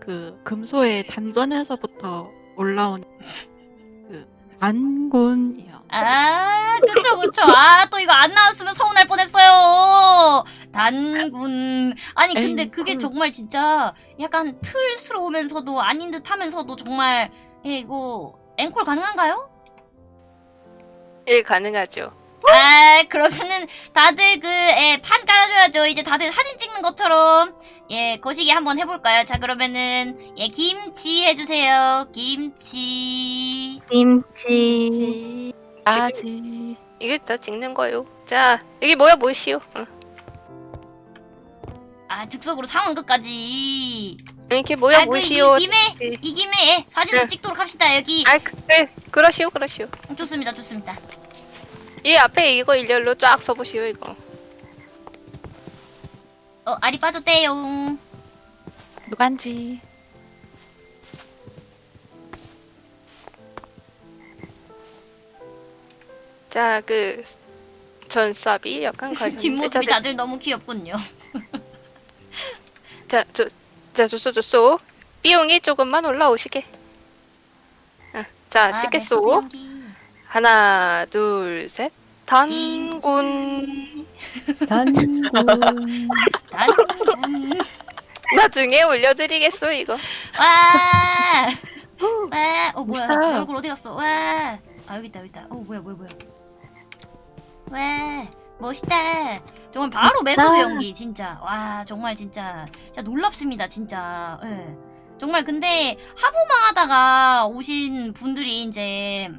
그 금소의 단전에서부터 올라온 그 단군이요. 아, 그쵸, 그쵸. 아, 또 이거 안 나왔으면 서운할 뻔했어요. 단군. 아니, 근데 그게 앵콜. 정말 진짜 약간 틀스러우면서도 아닌 듯 하면서도 정말, 예, 이거, 앵콜 가능한가요? 예, 가능하죠. 아, 그러면은 다들 그, 예, 판 깔아줘야죠. 이제 다들 사진 찍는 것처럼. 예, 거시기 한번 해볼까요? 자, 그러면은, 예, 김치 해주세요. 김치. 김치. 지- 아지. 이게 다 찍는 거요. 자, 여기 모여 보시오. 응. 아, 즉석으로 상황 끝까지. 이렇게 모여 아, 그, 이 보시오. 김에, 네. 이 김에, 예, 사진 을 네. 찍도록 합시다. 여기. 아, 그, 그, 그러시오, 그러시오. 좋습니다, 좋습니다. 이 앞에 이거 일렬로 쫙 써보시오, 이거. 어, 알이 빠졌대요. 누간지. 자, 그 전삽이 약간 가려. 뒷모습이 다들 너무 귀엽군요. 자, 저, 자, 좋소, 좋소. 비용이 조금만 올라오시게. 아, 자, 아, 찍겠소. method 연기. 하나, 둘, 셋. 단군. 단군. 단군. 나중에 올려드리겠소, 이거. 와! 와! 어, 뭐야. 멋있다. 얼굴 어디 갔어? 와! 아, 여기 있다, 여기 있다. 어, 뭐야, 뭐야, 뭐야. 와! 멋있다. 정말 바로 method 멋있다. 연기, 진짜. 와, 정말 진짜. 진짜 놀랍습니다, 진짜. 예. 정말 근데 하부망 하다가 오신 분들이 이제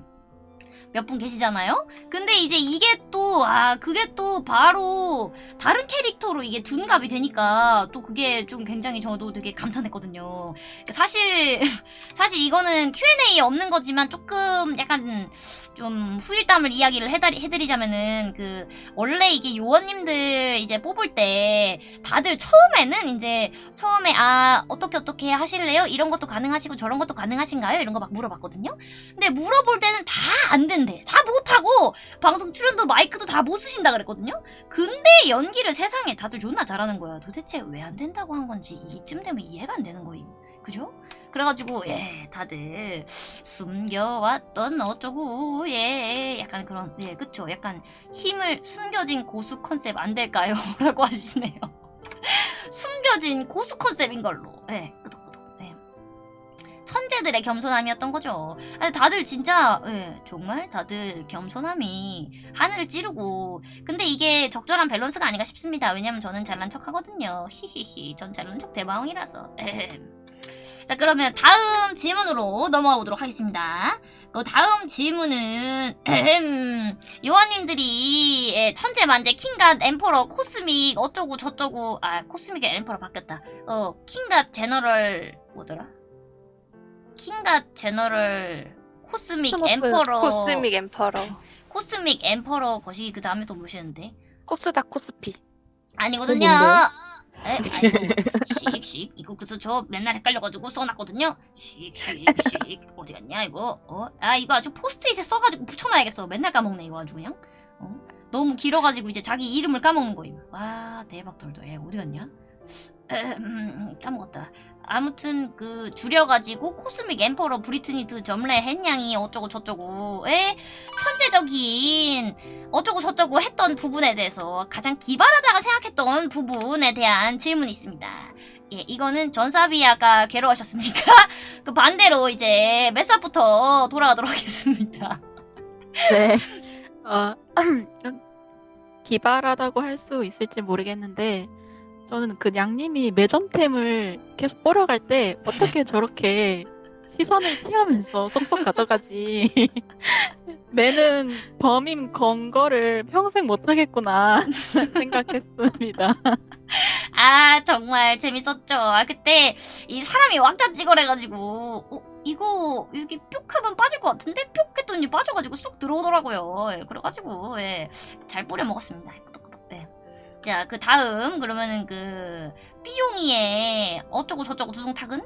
몇 분 계시잖아요? 근데 이제 이게 또, 아, 그게 또 바로 다른 캐릭터로 이게 둔갑이 되니까 또 그게 좀 굉장히 저도 되게 감탄했거든요. 사실, 사실 이거는 Q&A 없는 거지만 조금 약간 좀 후일담을 이야기를 해드리, 해드리자면은 그, 원래 이게 요원님들 이제 뽑을 때 다들 처음에는 이제 처음에 아, 어떻게 어떻게 하실래요? 이런 것도 가능하시고 저런 것도 가능하신가요? 이런 거 막 물어봤거든요? 근데 물어볼 때는 다 안 된 대. 다 못하고 방송 출연도 마이크도 다 못 쓰신다 그랬거든요? 근데 연기를 세상에 다들 존나 잘하는 거야. 도대체 왜 안 된다고 한 건지 이쯤 되면 이해가 안 되는 거임. 그죠? 그래가지고 예 다들 숨겨왔던 어쩌고 예 약간 그런 예 그쵸 약간 힘을 숨겨진 고수 컨셉 안 될까요? 라고 하시네요. 숨겨진 고수 컨셉인 걸로 예. 천재들의 겸손함이었던 거죠. 다들 진짜 예, 정말 다들 겸손함이 하늘을 찌르고 근데 이게 적절한 밸런스가 아닌가 싶습니다. 왜냐면 저는 잘난 척 하거든요. 히히히 전 잘난 척 대방이라서 자 그러면 다음 질문으로 넘어가 보도록 하겠습니다. 그 다음 질문은 요원님들이 예, 천재 만재 king god emperor cosmic 어쩌고 저쩌고 아 cosmic의 emperor 바뀌었다. 어 king god general 뭐더라? king god general cosmic. emperor cosmic emperor. cosmic emperor 것이 그 다음에 또 무엇이었는데? 코스닥 코스피. 아니거든요. 에, 아이고, 씩씩 이거 그래서 저 맨날 헷갈려가지고 써놨거든요. 씩씩씩 어디 갔냐 이거? 어? 아 이거 아주 포스트잇에 써가지고 붙여놔야겠어. 맨날 까먹네 이거 아주 그냥. 어? 너무 길어가지고 이제 자기 이름을 까먹는 거임. 와 대박 돌돌. 얘 어디 갔냐? 음, 까먹었다. 아무튼 그 줄여가지고 코스믹 엠퍼러 브리트니 드 점레 헨양이 어쩌고 저쩌고 에 천재적인 어쩌고 저쩌고 했던 부분에 대해서 가장 기발하다가 생각했던 부분에 대한 질문이 있습니다. 예, 이거는 전사비아가 괴로워하셨으니까 그 반대로 이제 메사부터 돌아가도록 하겠습니다. 네. 어, 기발하다고 할 수 있을지 모르겠는데 저는 그 양님이 매점템을 계속 뿌려갈 때 어떻게 저렇게 시선을 피하면서 쏙쏙 가져가지 매는 범인 건 거를 평생 못하겠구나 생각했습니다. 아 정말 재밌었죠. 아 그때 이 사람이 왁자 찍어래가지고 어, 이거 여기 뿅 하면 빠질 것 같은데 뿅 했더니 빠져가지고 쑥 들어오더라고요. 예, 그래가지고 예, 잘 뿌려 먹었습니다. 자, 그 다음 그러면은 그 삐용이의 어쩌고 저쩌고 두둥탁은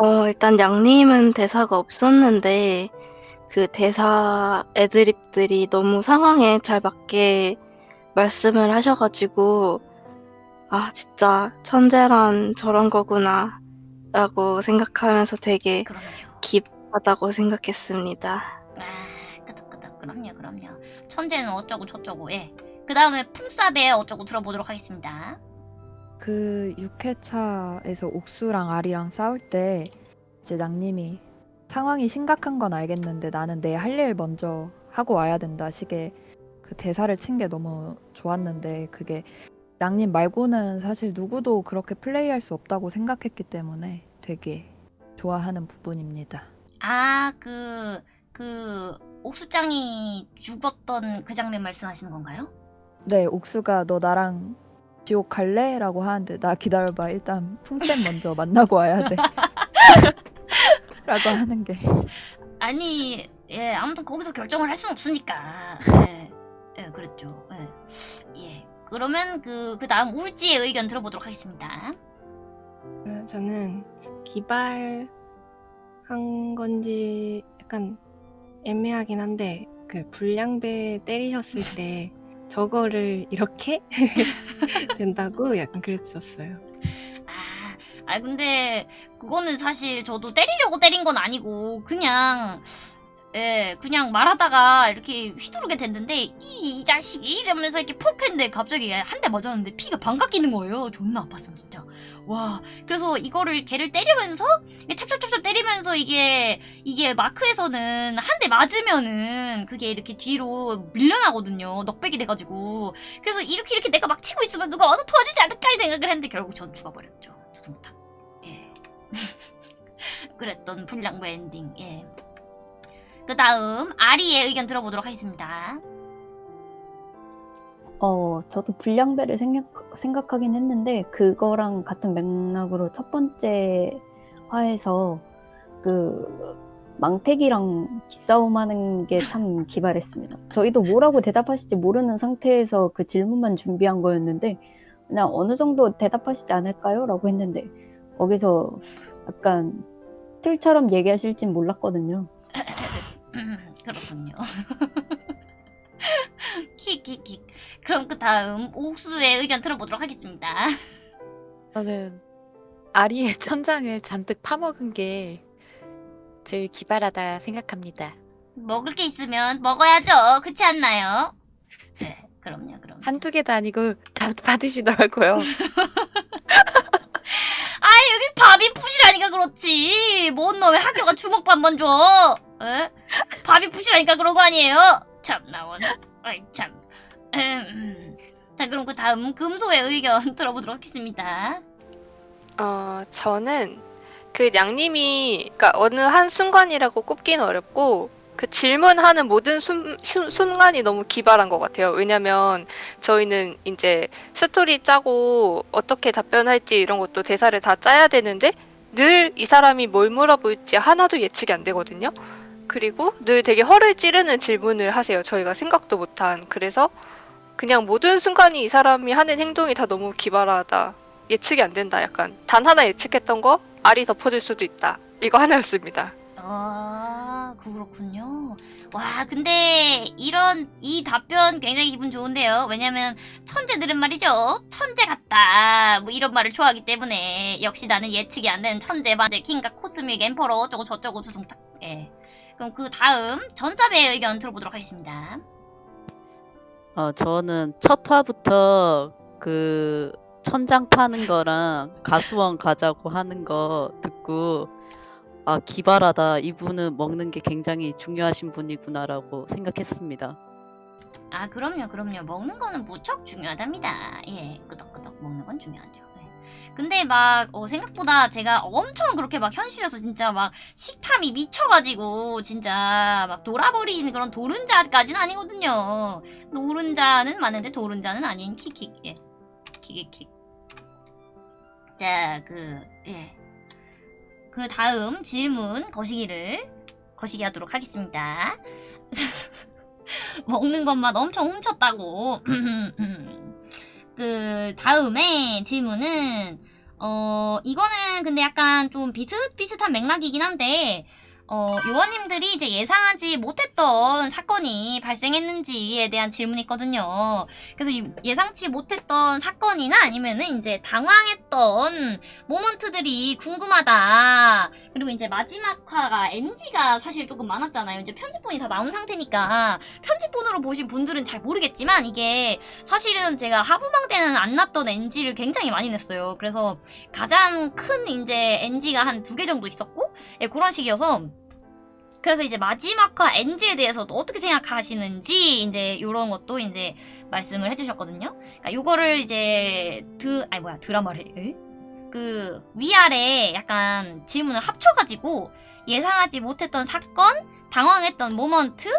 어, 일단 양님은 대사가 없었는데 그 대사 애드립들이 너무 상황에 잘 맞게 말씀을 하셔가지고 아 진짜 천재란 저런 거구나 라고 생각하면서 되게 그럼요. 기쁘다고 생각했습니다. 아, 끄덕끄덕. 그럼요, 그럼요. 천재는 어쩌고 저쩌고. 예. 그 다음에 풍사배 어쩌고 들어보도록 하겠습니다. 그 6회차에서 옥수랑 아리랑 싸울 때 이제 낭님이 상황이 심각한 건 알겠는데 나는 내 할 일 먼저 하고 와야 된다 식의 그 대사를 친 게 너무 좋았는데 그게 낭님 말고는 사실 누구도 그렇게 플레이할 수 없다고 생각했기 때문에 되게 좋아하는 부분입니다. 아, 그, 그, 옥수짱이 죽었던 그 장면 말씀하시는 건가요? 네, 옥수가 너 나랑 지옥 갈래? 라고 하는데 나 기다려봐 일단 풍쌤 먼저 만나고 와야 돼 라고 하는 게 아니, 예, 아무튼 거기서 결정을 할 수는 없으니까. 예, 예, 그랬죠. 예. 예. 그러면 그, 그 다음 울지의 의견 들어보도록 하겠습니다. 그 저는 기발한 건지 약간 애매하긴 한데 그 불량배 때리셨을 때 저거를 이렇게 된다고 약간 그랬었어요. 아, 아 근데 그거는 사실 저도 때리려고 때린 건 아니고 그냥 예, 그냥 말하다가 이렇게 휘두르게 됐는데 이, 이 자식이 이러면서 이렇게 퍽 했는데 갑자기 한 대 맞았는데 피가 반갑 끼는 거예요. 존나 아팠으면 진짜. 와, 그래서 이거를 걔를 때리면서 찹찹찹찹 때리면서 이게 이게 마크에서는 한 대 맞으면은 그게 이렇게 뒤로 밀려나거든요. 넉백이 돼가지고. 그래서 이렇게 이렇게 내가 막 치고 있으면 누가 와서 도와주지 않을까 이 생각을 했는데 결국 전 죽어버렸죠. 두둥탁. 예. 그랬던 불량배 엔딩. 예. 그 다음 아리의 의견 들어보도록 하겠습니다. 어, 저도 불량배를 생각, 생각하긴 했는데, 그거랑 같은 맥락으로 첫 번째 화에서 그 망태기랑 기싸움 하는 게 참 기발했습니다. 저희도 뭐라고 대답하실지 모르는 상태에서 그 질문만 준비한 거였는데, 그냥 어느 정도 대답하시지 않을까요? 라고 했는데, 거기서 약간 틀처럼 얘기하실진 몰랐거든요. 음, 그렇군요. 킥킥킥. 그럼 그 다음 옥수의 의견 들어보도록 하겠습니다. 저는 아리의 천장을 잔뜩 파먹은 게 제일 기발하다 생각합니다. 먹을 게 있으면 먹어야죠. 그렇지 않나요? 네, 그럼요, 그럼. 한두 개도 아니고 다 받으시더라고요. 아 여기 밥이 푸시라니까 그렇지. 뭔 놈의 학교가 주먹밥만 줘. 에? 밥이 푸시라니까 그런 거 아니에요? 참 나 원. 아이 참. 음, 음. 자 그럼 그 다음 금소의 의견 들어보도록 하겠습니다. 어, 저는 그 양님이 그러니까 어느 한 순간이라고 꼽기는 어렵고 그 질문하는 모든 순, 순, 순간이 너무 기발한 것 같아요. 왜냐면 저희는 이제 스토리 짜고 어떻게 답변할지 이런 것도 대사를 다 짜야 되는데 늘 이 사람이 뭘 물어볼지 하나도 예측이 안 되거든요. 그리고 늘 되게 허를 찌르는 질문을 하세요. 저희가 생각도 못한. 그래서 그냥 모든 순간이 이 사람이 하는 행동이 다 너무 기발하다. 예측이 안 된다. 약간 단 하나 예측했던 거 알이 덮어질 수도 있다. 이거 하나였습니다. 아 그렇군요. 와 근데 이런 이 답변 굉장히 기분 좋은데요. 왜냐면 천재들은 말이죠. 천재 같다. 뭐 이런 말을 좋아하기 때문에 역시 나는 예측이 안 되는 천재 맞아. 킹과 코스믹 엠퍼러 어쩌고 저쩌고 두둥탁. 예. 그럼 그 다음 전사배의 의견 들어보도록 하겠습니다. 어, 저는 첫 화부터 그 천장 파는 거랑 가수원 가자고 하는 거 듣고 아, 기발하다. 이분은 먹는 게 굉장히 중요하신 분이구나라고 생각했습니다. 아 그럼요 그럼요 먹는 거는 무척 중요하답니다 예 끄덕끄덕 먹는 건 중요하죠 예. 근데 막 어, 생각보다 제가 엄청 그렇게 막 현실에서 진짜 막 식탐이 미쳐가지고 진짜 막 돌아버린 그런 도른자까지는 아니거든요. 노른자는 맞는데 도른자는 아닌 킥킥. 예. 킥킥킥. 자 그 예. 그 다음 질문 거시기를 거시기 하도록 하겠습니다. 먹는 것만 엄청 훔쳤다고. 그 다음에 질문은 어, 이거는 근데 약간 좀 비슷비슷한 맥락이긴 한데, 어, 요원님들이 이제 예상하지 못했던 사건이 발생했는지에 대한 질문이 있거든요. 그래서 이 예상치 못했던 사건이나 아니면은 이제 당황했던 모먼트들이 궁금하다. 그리고 이제 마지막 화가 NG가 사실 조금 많았잖아요. 이제 편집본이 다 나온 상태니까 편집본으로 보신 분들은 잘 모르겠지만 이게 사실은 제가 하부망 때는 안 났던 NG를 굉장히 많이 냈어요. 그래서 가장 큰 이제 NG가 한 두 개 정도 있었고 예, 그런 식이어서 그래서 이제 마지막화 NG에 대해서도 어떻게 생각하시는지 이제 이런 것도 이제 말씀을 해주셨거든요. 그러니까 요거를 이제 드 아니 뭐야 드라마래 에? 그 위아래 약간 질문을 합쳐가지고 예상하지 못했던 사건, 당황했던 모먼트,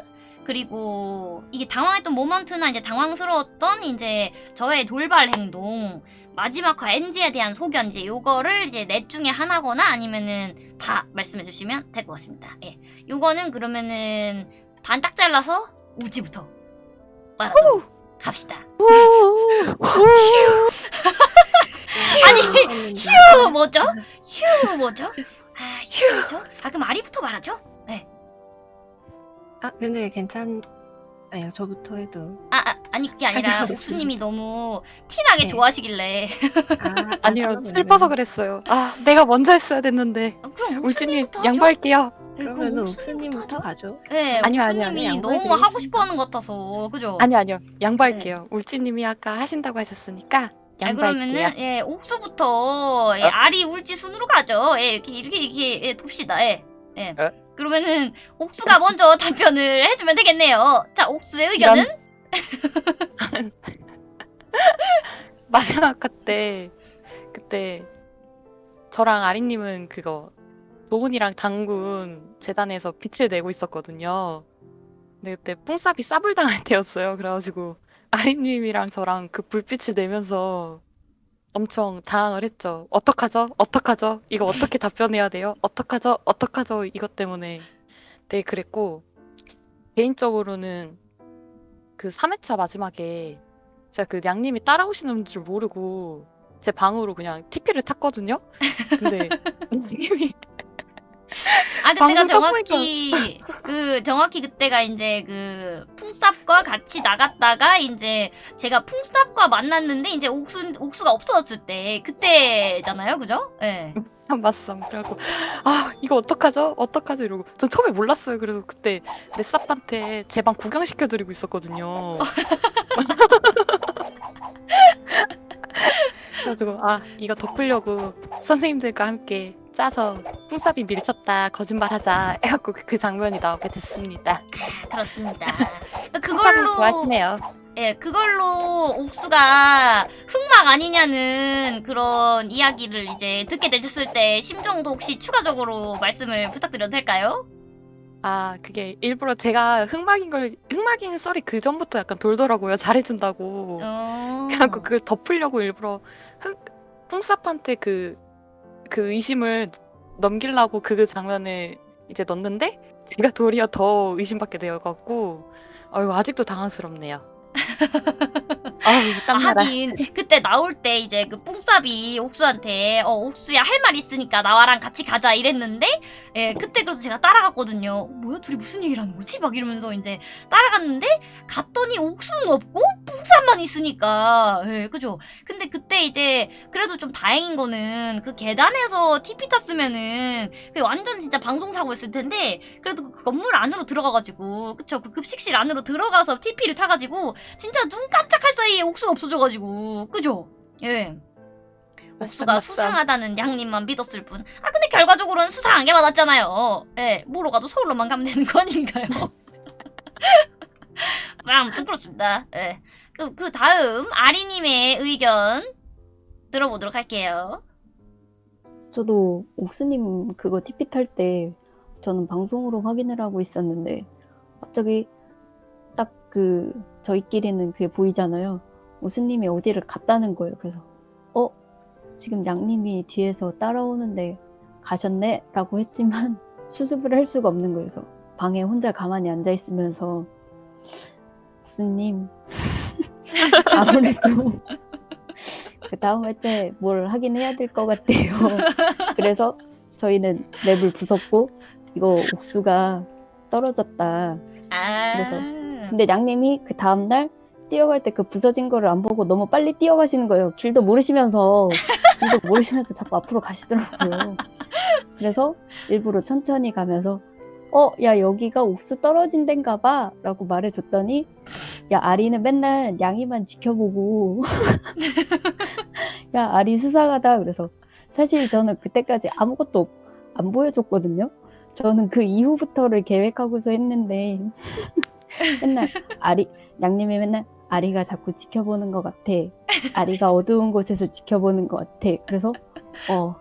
그리고 이게 당황했던 모먼트나 이제 당황스러웠던 이제 저의 돌발 행동, 마지막화 NG에 대한 소견 이제 요거를 이제 넷 중에 하나거나 아니면은 다 말씀해 주시면 될 것 같습니다. 예. 요거는 그러면은 반 딱 잘라서 우지부터 말하도록 갑시다. 아니 휴 뭐죠? 휴 뭐죠? 아 휴 뭐죠? 아 그럼 아리부터 말하죠? 네. 아 근데 괜찮. 아니요 저부터 해도. 아, 아 아니 그게 아니라 옥수님이 너무 티나게 네. 좋아하시길래 아, 아니요 그러면은- 슬퍼서 그랬어요. 아 내가 먼저 했어야 됐는데 어, 그럼 하죠? 양보할게요. 네, 그럼 그러면은 옥수님부터? 가죠. 네, 아니요, 아니요, 옥수님이 아니요, 너무. 하고 싶어 하는 것 같아서 그죠? 아니요 아니요 양보할게요. 울지님이 아까 하신다고 하셨으니까 아, 양보할게요. 그러면은 예 옥수부터 예, 어? 아리 울지 순으로 가죠. 예, 이렇게 이렇게 이렇게 예, 봅시다. 예, 예. 어? 그러면은 옥수가 먼저 답변을 해주면 되겠네요. 자, 옥수의 의견은? 마지막 그때 그때 저랑 아리님은 그거 도훈이랑 당군 재단에서 빛을 내고 있었거든요. 근데 그때 뿡쌉이 싸불당할 때였어요. 그래가지고 아리님이랑 저랑 그 불빛을 내면서 엄청 당황을 했죠. 어떡하죠? 어떡하죠? 이거 어떻게 답변해야 돼요? 어떡하죠? 어떡하죠? 이것 때문에 되게 그랬고 개인적으로는 그 3회차 마지막에 제가 그 양님이 따라오시는 줄 모르고 제 방으로 그냥 TP를 탔거든요. 근데 양님이 아 그때가 정확히 그 정확히 그때가 이제 그 풍쌉과 같이 나갔다가 이제 제가 풍쌉과 만났는데 이제 옥수 옥수가 없어졌을 때 그때잖아요, 그죠? 예. 맞삼 맞삼 그래갖고 아 이거 어떡하죠? 어떡하죠? 이러고 전 처음에 몰랐어요. 그래서 그때 넷삽한테 제 방 구경시켜드리고 있었거든요. 그래가지고 아 이거 덮으려고 선생님들과 함께 짜서 뿡쌉이 밀쳤다 거짓말하자 해갖고 그, 그 장면이 나오게 됐습니다. 그렇습니다. 또 뿡쌉을 그걸로 좋아하시네요. 예, 그걸로 옥수가 흑막 아니냐는 그런 이야기를 이제 듣게 되셨을 때 심정도 혹시 추가적으로 말씀을 부탁드려도 될까요? 아 그게 일부러 제가 흑막인 걸 흑막인 썰이 그 전부터 약간 돌더라고요. 잘해준다고. 어... 그래갖고 그걸 덮으려고 일부러 흥, 뿡쌉한테 그, 그 의심을 넘기려고 그 장면에 이제 넣었는데 제가 도리어 더 의심받게 되어갖고 아유 아직도 당황스럽네요. 아. 하긴 그때 나올 때 이제 그 뿡쌉이 옥수한테 어 옥수야 할 말 있으니까 나와랑 같이 가자. 이랬는데 예 그때 그래서 제가 따라갔거든요 어, 뭐야 둘이 무슨 얘기를 하는 거지? 막 이러면서 이제 따라갔는데 갔더니 옥수는 없고 뿡쌉만 있으니까. 예 그죠? 근데 그때 이제 그래도 좀 다행인 거는 그 계단에서 TP 탔으면은 완전 진짜 방송 사고였을 텐데 그래도 그 건물 안으로 들어가가지고 그쵸? 그 급식실 안으로 들어가서 TP를 타가지고 진짜 눈 깜짝할 사이에 옥수가 없어져가지고 그죠? 예. 옥수가 맞쌈. 수상하다는 양님만 믿었을 뿐. 아 근데 결과적으로는 수상한 게 맞았잖아요. 예. 뭐로 가도 서울로만 가면 되는 거 아닌가요? 아, 아무튼 그렇습니다. 예. 그, 그 다음 아리님의 의견 들어보도록 할게요. 저도 옥수님 그거 TP 탈때 저는 방송으로 확인을 하고 있었는데 갑자기 딱 그 저희끼리는 그게 보이잖아요. 옥수님이 어디를 갔다는 거예요. 그래서 어 지금 양님이 뒤에서 따라오는데 가셨네? 라고 했지만 수습을 할 수가 없는 거예요. 그래서 방에 혼자 가만히 앉아 있으면서 옥수님 아무래도 그 다음 회째 뭘 하긴 해야 될 것 같아요. 그래서 저희는 맵을 부쉈고 이거 옥수가 떨어졌다. 아. 그래서 근데 양님이 그 다음날 뛰어갈 때 그 부서진 거를 안 보고 너무 빨리 뛰어가시는 거예요. 길도 모르시면서 길도 모르시면서 자꾸 앞으로 가시더라고요. 그래서 일부러 천천히 가면서 어, 야 여기가 옥수 떨어진 데인가 봐 라고 말해줬더니 야 아리는 맨날 양이만 지켜보고 야 아리 수상하다 그래서 사실 저는 그때까지 아무것도 안 보여줬거든요. 저는 그 이후부터를 계획하고서 했는데 맨날 아리 양님이 맨날 아리가 자꾸 지켜보는 것 같아. 아리가 어두운 곳에서 지켜보는 것 같아. 그래서 어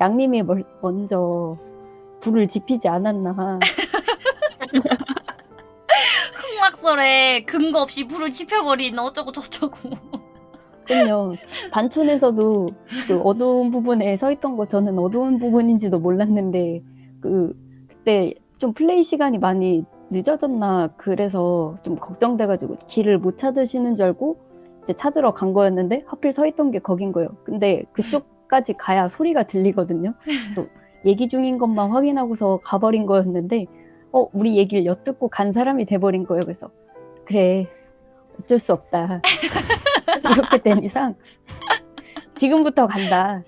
양님이 멀- 먼저 불을 지피지 않았나. 흑막설에 근거 없이 불을 지펴버린 어쩌고 저쩌고. 그럼요. 반촌에서도 그 어두운 부분에 서 있던 거 저는 어두운 부분인지도 몰랐는데 그 그때 좀 플레이 시간이 많이 늦어졌나 그래서 좀 걱정돼가지고 길을 못 찾으시는 줄 알고 이제 찾으러 간 거였는데 하필 서 있던 게 거긴 거예요. 근데 그쪽까지 가야 소리가 들리거든요. 그래서 얘기 중인 것만 확인하고서 가버린 거였는데 어 우리 얘기를 엿듣고 간 사람이 돼버린 거예요. 그래서 그래 어쩔 수 없다. 이렇게 된 이상 지금부터 간다.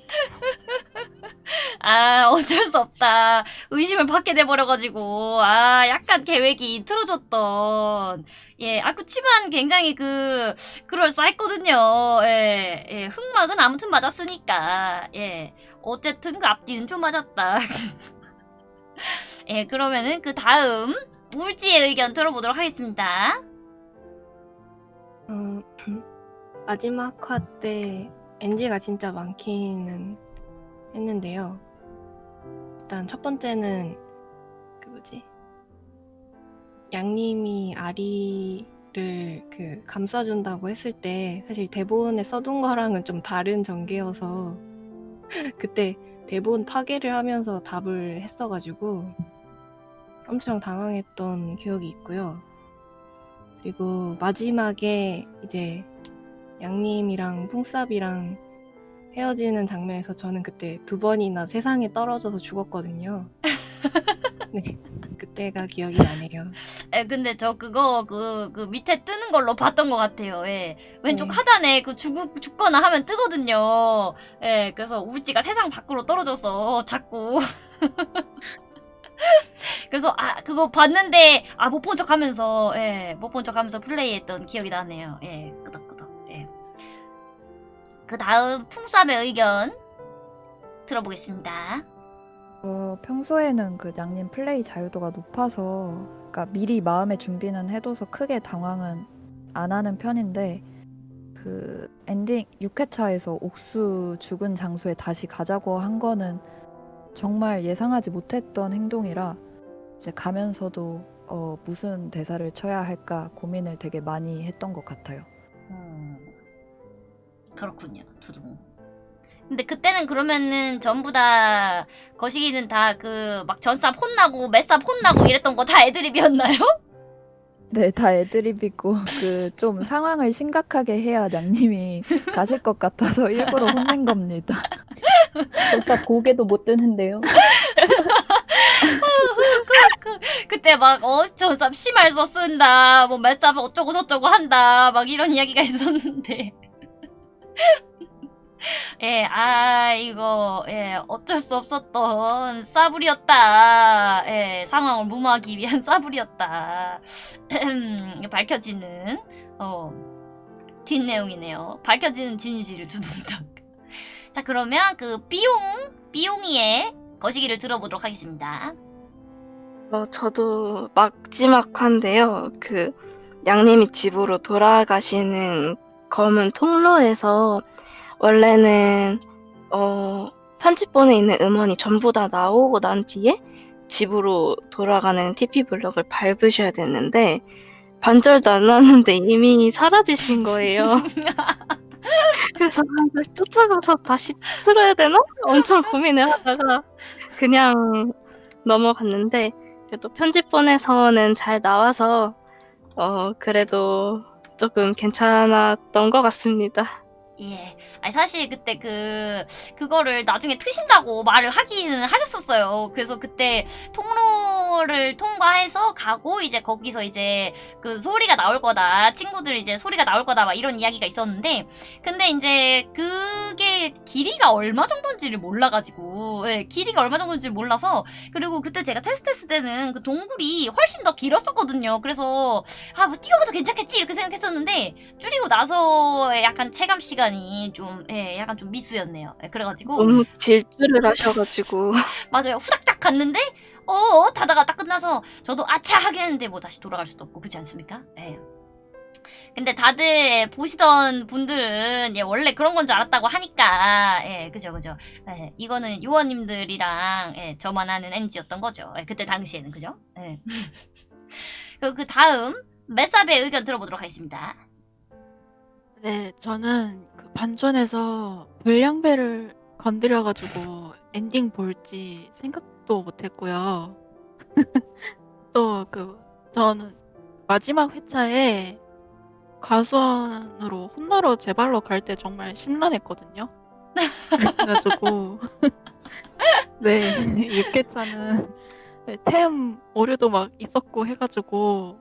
아, 어쩔 수 없다. 의심을 받게 돼버려가지고, 아, 약간 계획이 틀어졌던. 예, 아, 그치만 굉장히 그, 그럴싸했거든요. 예, 예, 흑막은 아무튼 맞았으니까. 예, 어쨌든 그 앞뒤는 좀 맞았다. 예, 그러면은 그 다음, 울지의 의견 들어보도록 하겠습니다. 어, 마지막 화때 NG가 진짜 많기는 했는데요. 일단 첫 번째는 그 뭐지? 양님이 아리를 그 감싸준다고 했을 때 사실 대본에 써둔 거랑은 좀 다른 전개여서 그때 대본 파괴를 하면서 답을 했어가지고 엄청 당황했던 기억이 있고요. 그리고 마지막에 이제 양님이랑 풍삽이랑 헤어지는 장면에서 저는 그때 두 번이나 세상에 떨어져서 죽었거든요. 네, 그때가 기억이 나네요. 에, 근데 저 그거 그, 그 밑에 뜨는 걸로 봤던 것 같아요. 예. 왼쪽 네. 하단에 그 죽, 죽거나 하면 뜨거든요. 예. 그래서 울지가 세상 밖으로 떨어져서 자꾸. 그래서 아 그거 봤는데 아 못 본 척 하면서 예. 못 본 척 하면서 플레이했던 기억이 나네요. 예. 예. 그 다음 풍삽의 의견 들어보겠습니다. 어, 평소에는 그 양님 플레이 자유도가 높아서 그러니까 미리 마음의 준비는 해둬서 크게 당황은 안 하는 편인데 그 엔딩 6회차에서 옥수 죽은 장소에 다시 가자고 한 거는 정말 예상하지 못했던 행동이라 이제 가면서도 어, 무슨 대사를 쳐야 할까 고민을 되게 많이 했던 것 같아요. 음, 그렇군요. 두둥. 근데 그때는 그러면은 전부 다 거시기는 다 그 막 전삽 혼나고 맷삽 혼나고 이랬던 거 다 애드립이었나요? 네, 다 애드립이고 그 좀 상황을 심각하게 해야 양님이 가실 것 같아서 일부러 혼낸 겁니다. 벌써 고개도 못 드는데요. 그때 막 어 전삽 심할서 쓴다. 뭐 맷삽 어쩌고 저쩌고 한다. 막 이런 이야기가 있었는데. 예, 아, 이거, 예, 어쩔 수 없었던 싸불이었다. 예, 상황을 무마하기 위한 싸불이었다. 밝혀지는, 어, 뒷내용이네요. 밝혀지는 진실을 두둔다. 자, 그러면 그 삐용, 삐용이의 거시기를 들어보도록 하겠습니다. 어, 저도 마지막화인데요. 그 양님이 집으로 돌아가시는 검은 통로에서 원래는 어, 편집본에 있는 음원이 전부 다 나오고 난 뒤에 집으로 돌아가는 TP 블럭을 밟으셔야 됐는데 반절도 안 나는데 이미 사라지신 거예요. 그래서 아, 쫓아가서 다시 틀어야 되나? 엄청 고민을 하다가 그냥 넘어갔는데 그래도 편집본에서는 잘 나와서 어 그래도 조금 괜찮았던 것 같습니다. 예. 아니, 사실 그때 그, 그거를 나중에 트신다고 말을 하기는 하셨었어요. 그래서 그때 통로를 통과해서 가고, 이제 거기서 이제 그 소리가 나올 거다. 친구들 이제 소리가 나올 거다. 막 이런 이야기가 있었는데, 근데 이제 그게 길이가 얼마 정도인지를 몰라가지고, 예, 길이가 얼마 정도인지를 몰라서, 그리고 그때 제가 테스트했을 때는 그 동굴이 훨씬 더 길었었거든요. 그래서, 아, 뭐 뛰어가도 괜찮겠지? 이렇게 생각했었는데, 줄이고 나서 약간 체감 시간이 좀, 예, 약간 좀 미스였네요. 예, 그래가지고, 너무 질주를 하셔가지고 맞아요. 후닥닥 갔는데, 어, 어, 다다가 딱 끝나서, 저도 아차 하긴 했는데, 뭐 다시 돌아갈 수도 없고, 그렇지 않습니까? 예. 근데 다들 보시던 분들은 예, 원래 그런 건 줄 알았다고 하니까 예 그죠 그죠 예, 이거는 요원님들이랑 예, 저만 아는 NG였던 거죠 예, 그때 당시에는 그죠 예. 그리고 그 다음 메사베의 의견 들어보도록 하겠습니다 네, 저는 그 반전에서 불량배를 건드려 가지고 엔딩 볼지 생각도 못 했고요. 또 그 저는 마지막 회차에 가수원으로 혼나러 제 발로 갈 때 정말 심란했거든요. 그래 가지고 네, 6 회차는 네, 템 오류도 막 있었고 해 가지고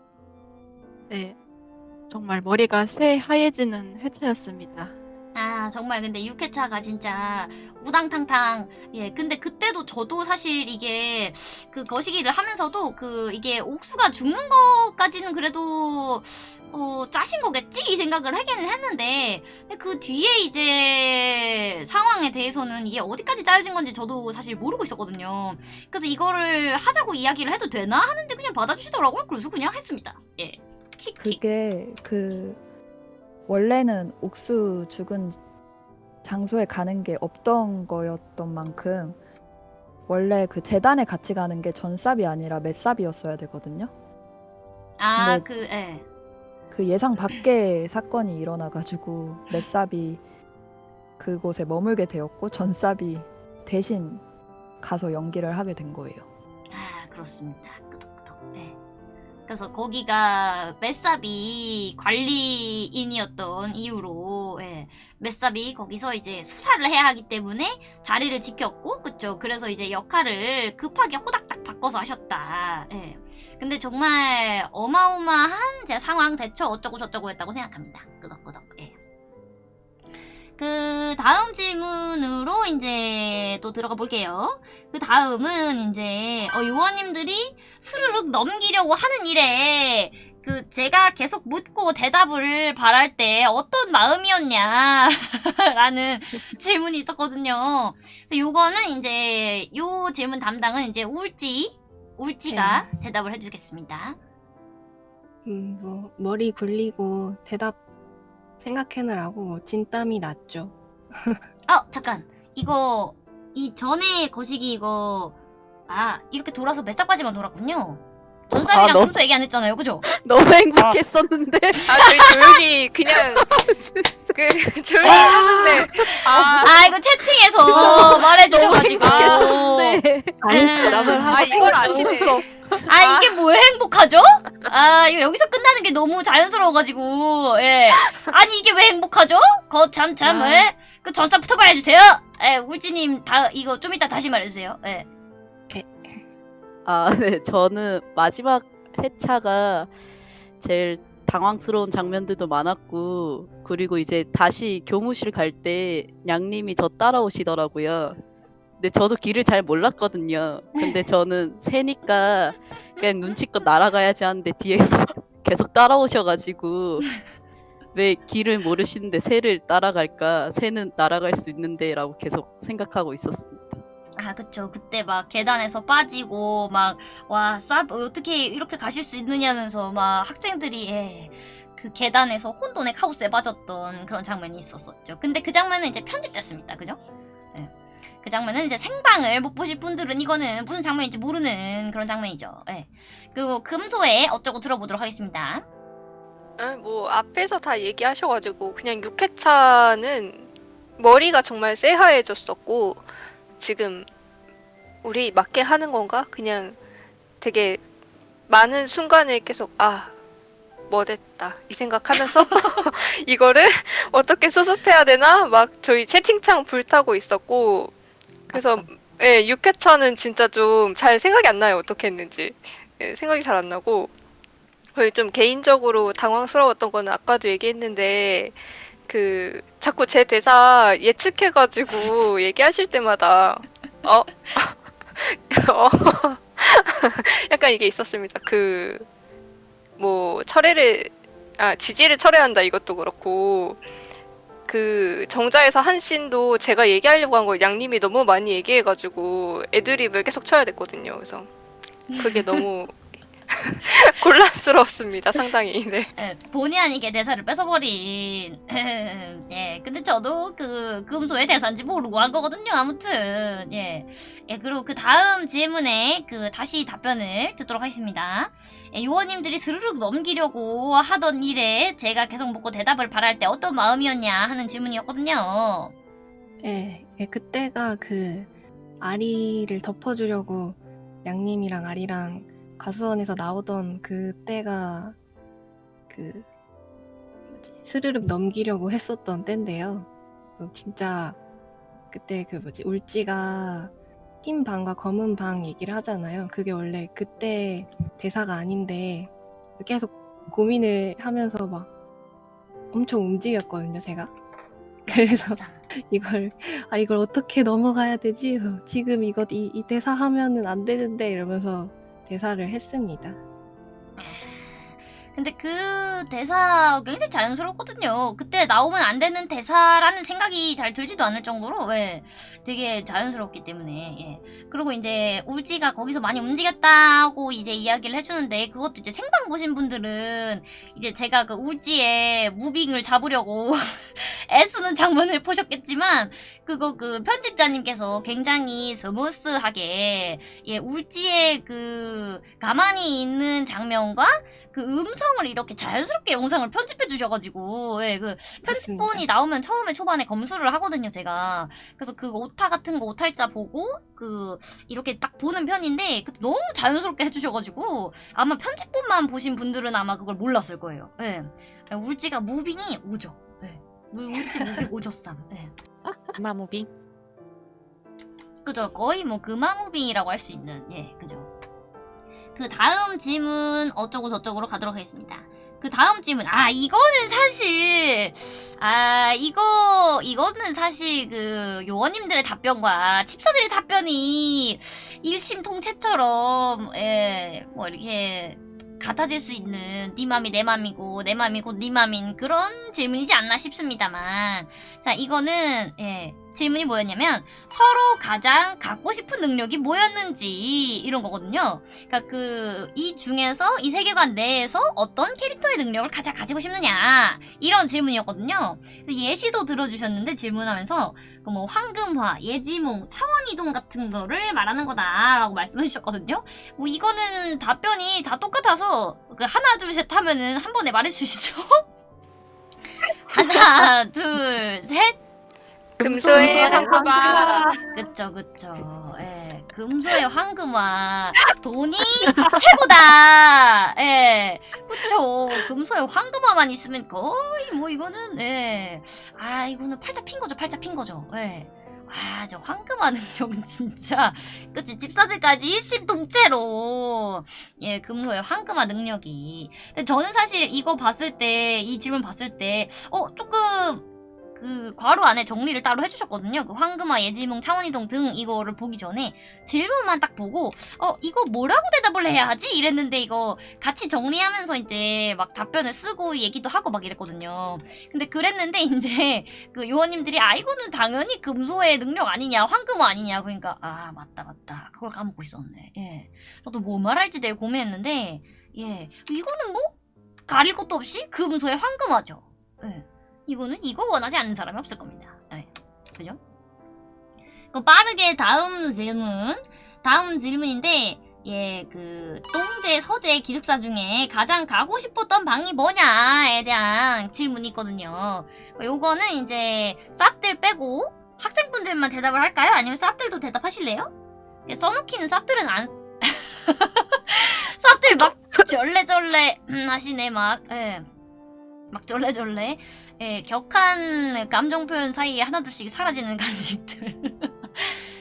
네, 정말 머리가 새하얘지는 회차였습니다. 아 정말 근데 6회차가 진짜 우당탕탕. 예 근데 그때도 저도 사실 이게 그 거시기를 하면서도 그 이게 옥수가 죽는 것까지는 그래도 어 짜신 거겠지? 이 생각을 하기는 했는데 그 뒤에 이제 상황에 대해서는 이게 어디까지 짜여진 건지 저도 사실 모르고 있었거든요. 그래서 이거를 하자고 이야기를 해도 되나 하는데 그냥 받아주시더라고요. 그래서 그냥 했습니다. 예 그게 그 원래는 옥수 죽은 장소에 가는 게 없던 거였던 만큼 원래 그 재단에 같이 가는 게 전삽이 아니라 맷삽이었어야 되거든요. 아 그 예. 그 예상 밖의 사건이 일어나가지고 맷삽이 그곳에 머물게 되었고 전삽이 대신 가서 연기를 하게 된 거예요. 아 그렇습니다. 끄덕끄덕. 네. 그래서 거기가 메사비 관리인이었던 이유로 예, 메사비 거기서 이제 수사를 해야 하기 때문에 자리를 지켰고 그쵸 그래서 이제 역할을 급하게 호닥닥 바꿔서 하셨다 예. 근데 정말 어마어마한 제 상황 대처 어쩌고 저쩌고 했다고 생각합니다 끄덕끄덕 예. 그 다음 질문으로 이제 또 들어가 볼게요 그 다음은 이제 어, 요원님들이 스르륵 넘기려고 하는 일에 그 제가 계속 묻고 대답을 바랄 때 어떤 마음이었냐 라는 질문이 있었거든요. 그래서 요거는 이제 요 질문 담당은 이제 울지 울지가 대답을 해주겠습니다. 음, 뭐 머리 굴리고 대답 생각해느라고 진땀이 났죠. 어 잠깐 이거 이 전에 거시기 이거 아 이렇게 돌아서 메싹바지만 돌았군요. 전삽이랑 아, 평소 얘기 안 했잖아요, 그죠? 너무 행복했었는데. 아 저희 조용히 그냥 그 조용히 했는데 아, 아 이거 채팅에서 말해주셔가지고 행복했었는데. 아니 음. 아 하고 이걸 아시네. 아 이게 뭐에 행복하죠? 아 이거 여기서 끝나는 게 너무 자연스러워가지고 예 아니 이게 왜 행복하죠? 거참참 아. 예? 그 전사 부터 말해주세요 예 울지님 다 이거 좀 이따 다시 말해주세요 예 아, 네. 저는 마지막 회차가 제일 당황스러운 장면들도 많았고, 그리고 이제 다시 교무실 갈 때 양님이 저 따라오시더라고요. 근데 저도 길을 잘 몰랐거든요. 근데 저는 새니까 그냥 눈치껏 날아가야지 하는데 뒤에서 계속 따라오셔가지고 왜 길을 모르시는데 새를 따라갈까? 새는 날아갈 수 있는데라고 계속 생각하고 있었습니다. 아 그쵸 그때 막 계단에서 빠지고 막와싸 어떻게 이렇게 가실 수 있느냐면서 막 학생들이 예, 그 계단에서 혼돈의 카오스에 빠졌던 그런 장면이 있었었죠 근데 그 장면은 이제 편집됐습니다 그죠? 예. 그 장면은 이제 생방을 못 보실 분들은 이거는 무슨 장면인지 모르는 그런 장면이죠 예. 그리고 금소에 어쩌고 들어보도록 하겠습니다 아, 뭐 앞에서 다 얘기하셔가지고 그냥 6회차는 머리가 정말 새하얘졌었고 지금 우리 맞게 하는 건가? 그냥 되게 많은 순간을 계속 아 뭐 됐다. 이 생각하면서 이거를 어떻게 수습해야 되나? 막 저희 채팅창 불타고 있었고 그래서 맞어. 예, 6회차는 진짜 좀 잘 생각이 안 나요. 어떻게 했는지. 예, 생각이 잘 안 나고. 거의 좀 개인적으로 당황스러웠던 거는 아까도 얘기했는데 그 자꾸 제 대사 예측해가지고 얘기하실 때마다 어, 어 약간 이게 있었습니다. 그 뭐 철회를 아 지지를 철회한다 이것도 그렇고 그 정자에서 한 씬도 제가 얘기하려고 한 걸 양님이 너무 많이 얘기해가지고 애드립을 계속 쳐야 됐거든요. 그래서 그게 너무 곤란스러웠습니다. 상당히 네. 예, 본의 아니게 대사를 뺏어버린. 예, 근데 저도 그 금소의 대사인지 모르고 한 거거든요. 아무튼 예, 예 그리고 그 다음 질문에 그 다시 답변을 듣도록 하겠습니다. 예, 요원님들이 스르륵 넘기려고 하던 일에 제가 계속 묻고 대답을 바랄 때 어떤 마음이었냐 하는 질문이었거든요. 예, 예, 그때가 그 아리를 덮어주려고 양님이랑 아리랑 가수원에서 나오던 그때가 그 뭐지 스르륵 넘기려고 했었던 때인데요. 그 진짜 그때 그 뭐지 울지가 흰 방과 검은 방 얘기를 하잖아요. 그게 원래 그때 대사가 아닌데 계속 고민을 하면서 막 엄청 움직였거든요, 제가. 그래서 이걸 아 이걸 어떻게 넘어가야 되지? 지금 이거 이, 이 대사 하면은 안 되는데 이러면서 대사를 했습니다. 근데 그 대사 굉장히 자연스럽거든요. 그때 나오면 안 되는 대사라는 생각이 잘 들지도 않을 정도로 예, 되게 자연스럽기 때문에 예. 그리고 이제 울지가 거기서 많이 움직였다고 이제 이야기를 해주는데 그것도 이제 생방 보신 분들은 이제 제가 그 울지의 moving을 잡으려고 애쓰는 장면을 보셨겠지만 그거 그 편집자님께서 굉장히 smooth하게 예, 울지의 그 가만히 있는 장면과 그 음성을 이렇게 자연스럽게 영상을 편집해 주셔가지고 예, 그 편집본이. 나오면 처음에 초반에 검수를 하거든요 제가 그래서 그 오타 같은 거 오탈자 보고 그 이렇게 딱 보는 편인데 그때 너무 자연스럽게 해주셔가지고 아마 편집본만 보신 분들은 아마 그걸 몰랐을 거예요 예. 울지가 moving이 오졌죠 예. 울- 울지 moving 오졌삼 예. 마moving. 그죠 거의 뭐 금화 moving이라고 할 수 있는 예 그죠 그 다음 질문 어쩌고 저쩌고로 가도록 하겠습니다. 그 다음 질문. 아 이거는 사실 아 이거 이거는 사실 그 요원님들의 답변과 집사들의 답변이 일심통체처럼 예뭐 이렇게 같아질 수 있는 네 맘이 내 맘이고 내 맘이 곧네 맘인 그런 질문이지 않나 싶습니다만. 자 이거는 예 질문이 뭐였냐면 서로 가장 갖고 싶은 능력이 뭐였는지 이런 거거든요. 그러니까 그 이 중에서 이 세계관 내에서 어떤 캐릭터의 능력을 가장 가지고 싶느냐 이런 질문이었거든요. 그래서 예시도 들어주셨는데 질문하면서 그 뭐 황금화, 예지몽, 차원이동 같은 거를 말하는 거다라고 말씀해 주셨거든요. 뭐 이거는 답변이 다 똑같아서 그 하나 둘 셋 하면은 한 번에 말해 주시죠. 하나 둘 셋. 금소의 황금화. 그쵸 그쵸. 예 금소의 황금화. 돈이 최고다. 예 그쵸. 금소의 황금화만 있으면 거의 뭐 이거는 예 아 이거는 팔자 핀 거죠 팔자 핀 거죠. 예 아 저 황금화 능력은 진짜. 그치 집사들까지 일심동체로. 예 금소의 황금화 능력이. 근데 저는 사실 이거 봤을 때 이 질문 봤을 때 어 조금 그 괄호 안에 정리를 따로 해주셨거든요. 그 황금화, 예지몽, 차원이동 등 이거를 보기 전에 질문만 딱 보고 어 이거 뭐라고 대답을 해야 하지? 이랬는데 이거 같이 정리하면서 이제 막 답변을 쓰고 얘기도 하고 막 이랬거든요. 근데 그랬는데 이제 그 요원님들이 아 이거는 당연히 금소의 능력 아니냐, 황금화 아니냐. 그러니까 아 맞다 맞다 그걸 까먹고 있었네. 예, 저도 뭐 말할지 되게 고민했는데 예 이거는 뭐 가릴 것도 없이 금소의 황금화죠. 예. 이거는 이거 원하지 않는 사람이 없을 겁니다. 네. 그죠? 그 빠르게 다음 질문. 다음 질문인데, 예, 그, 똥제, 서재 기숙사 중에 가장 가고 싶었던 방이 뭐냐에 대한 질문이 있거든요. 요거는 이제, 쌉들 빼고 학생분들만 대답을 할까요? 아니면 쌉들도 대답하실래요? 예, 써놓기는 쌉들은 안, 쌉들 막 절레절레 음, 하시네 막. 예. 막 절레절레. 예, 격한 감정 표현 사이에 하나둘씩 사라지는 간식들.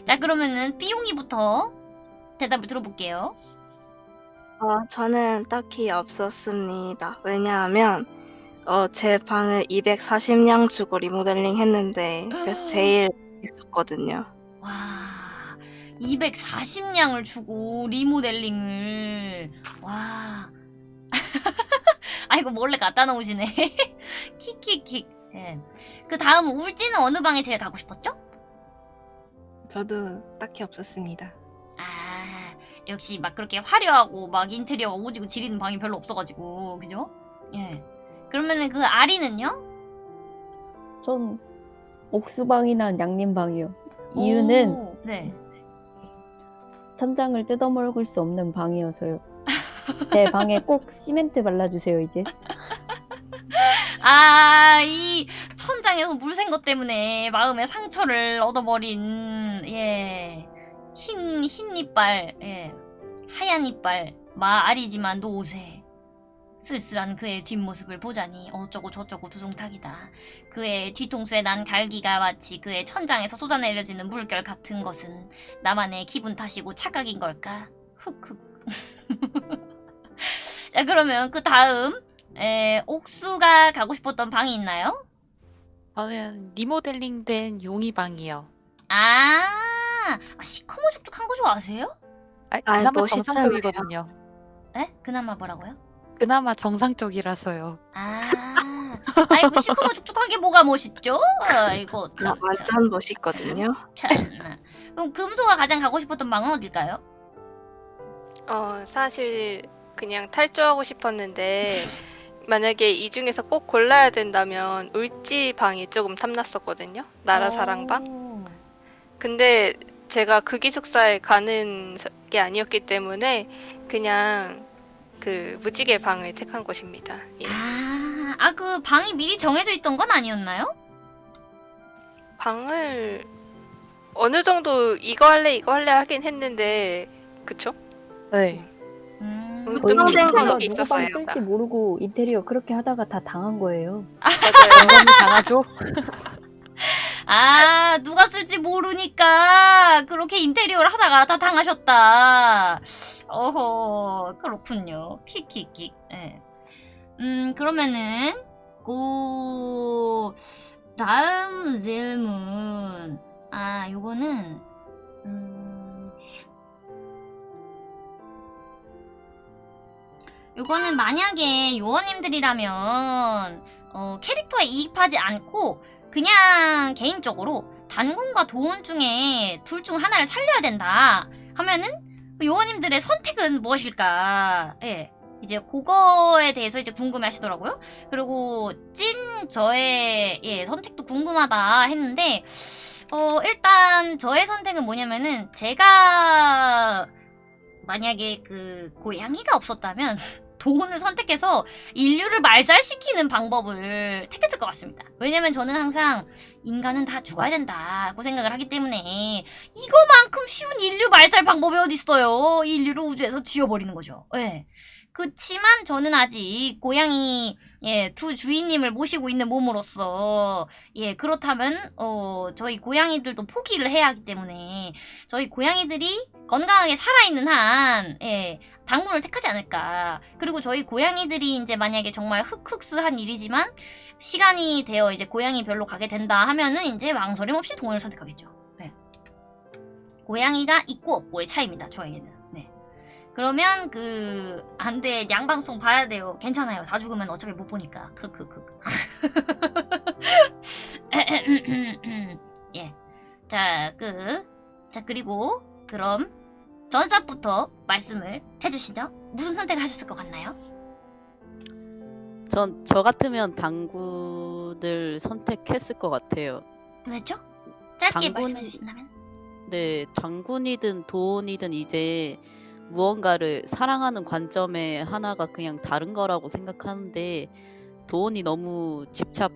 자, 그러면은 삐용이부터 대답을 들어볼게요. 어, 저는 딱히 없었습니다. 왜냐하면 어, 제 방을 240냥 주고 리모델링 했는데 그래서 제일 있었거든요. 와, 240냥을 주고 리모델링을 와. 아이고 몰래 갖다 놓으시네. 킥킥킥. 예. 그 다음 울지는 어느 방에 제일 가고 싶었죠? 저도 딱히 없었습니다. 아, 역시 막 그렇게 화려하고 막 인테리어가 오지고 지리는 방이 별로 없어가지고 그죠? 예. 그러면은 그 아리는요? 전 옥수방이나 양림방이요. 이유는 오, 네. 천장을 뜯어먹을 수 없는 방이어서요. 제 방에 꼭 시멘트 발라주세요 이제. 아, 이 천장에서 물샌 것 때문에 마음의 상처를 얻어버린, 예. 흰, 흰 이빨, 예. 하얀 이빨, 마알이지만 노새. 쓸쓸한 그의 뒷모습을 보자니 어쩌고 저쩌고 두둥탁이다. 그의 뒤통수에 난 갈기가 마치 그의 천장에서 쏟아내려지는 물결 같은 것은 나만의 기분 탓이고 착각인 걸까? 흑흑. 자, 그러면 그 다음, 에, 옥수가 가고 싶었던 방이 있나요? 저는 리모델링 된 용이 방이요. 아, 아 시커머 죽죽한 거 좋아하세요? 아, 아, 그나마 멋있잖아요. 정상적이거든요. 에? 그나마 뭐라고요? 그나마 정상적이라서요. 아, 아이고 시커머 죽죽한 게 뭐가 멋있죠? 아이고 아, 참, 참, 완전 멋있거든요. 참나. 그럼 금소가 가장 가고 싶었던 방은 어딜까요? 어, 사실 그냥 탈주하고 싶었는데 만약에 이 중에서 꼭 골라야 된다면 울지 방이 조금 탐났었거든요. 나라 사랑방. 오. 근데 제가 그 기숙사에 가는 게 아니었기 때문에 그냥 그 무지개 방을 택한 것입니다. 예. 아, 아 그 방이 미리 정해져 있던 건 아니었나요? 방을 어느 정도 이거 할래 이거 할래 하긴 했는데 그쵸? 네. 음, 음, 저희 좀 평생 누가 생각이 있었어요. 방 쓸지 모르고 인테리어 그렇게 하다가 다 당한 거예요. 맞아요. 영원히 당하죠? 아, 누가 쓸지 모르니까 그렇게 인테리어를 하다가 다 당하셨다. 어허, 그렇군요. 킥킥킥. 예. 음, 그러면은 고 다음 질문. 아, 요거는 요거는 만약에 요원님들이라면 어, 캐릭터에 이입하지 않고 그냥 개인적으로 단군과 도원 중에 둘 중 하나를 살려야 된다 하면은 요원님들의 선택은 무엇일까? 예. 이제 그거에 대해서 이제 궁금해 하시더라고요. 그리고 찐 저의 예, 선택도 궁금하다 했는데 어, 일단 저의 선택은 뭐냐면은 제가 만약에 그 고양이가 없었다면 도원을 선택해서 인류를 말살시키는 방법을 택했을 것 같습니다. 왜냐면 저는 항상 인간은 다 죽어야 된다고 생각을 하기 때문에 이거만큼 쉬운 인류 말살 방법이 어딨어요. 인류를 우주에서 지워버리는 거죠. 예. 그치만 저는 아직 고양이 예, 두 주인님을 모시고 있는 몸으로서 예, 그렇다면 어, 저희 고양이들도 포기를 해야 하기 때문에 저희 고양이들이 건강하게 살아있는 한 예, 당분을 택하지 않을까. 그리고 저희 고양이들이 이제 만약에 정말 흑흑스한 일이지만 시간이 되어 이제 고양이 별로 가게 된다 하면은 이제 망설임 없이 동원을 선택하겠죠. 네. 고양이가 있고 없고의 차이입니다. 저에게는. 네. 그러면 그 안 돼 양방송 봐야 돼요. 괜찮아요. 다 죽으면 어차피 못 보니까. 크크크. 예. 자, 그. 자, 그리고 그럼 전사부터 말씀을 해주시죠. 무슨 선택을 하셨을 것 같나요? 전 저 같으면 당군을 선택했을 것 같아요. 왜죠? 짧게 당군- 말씀해 주신다면? 네, 장군이든 도원이든 이제 무언가를 사랑하는 관점의 하나가 그냥 다른 거라고 생각하는데 도원이 너무 집착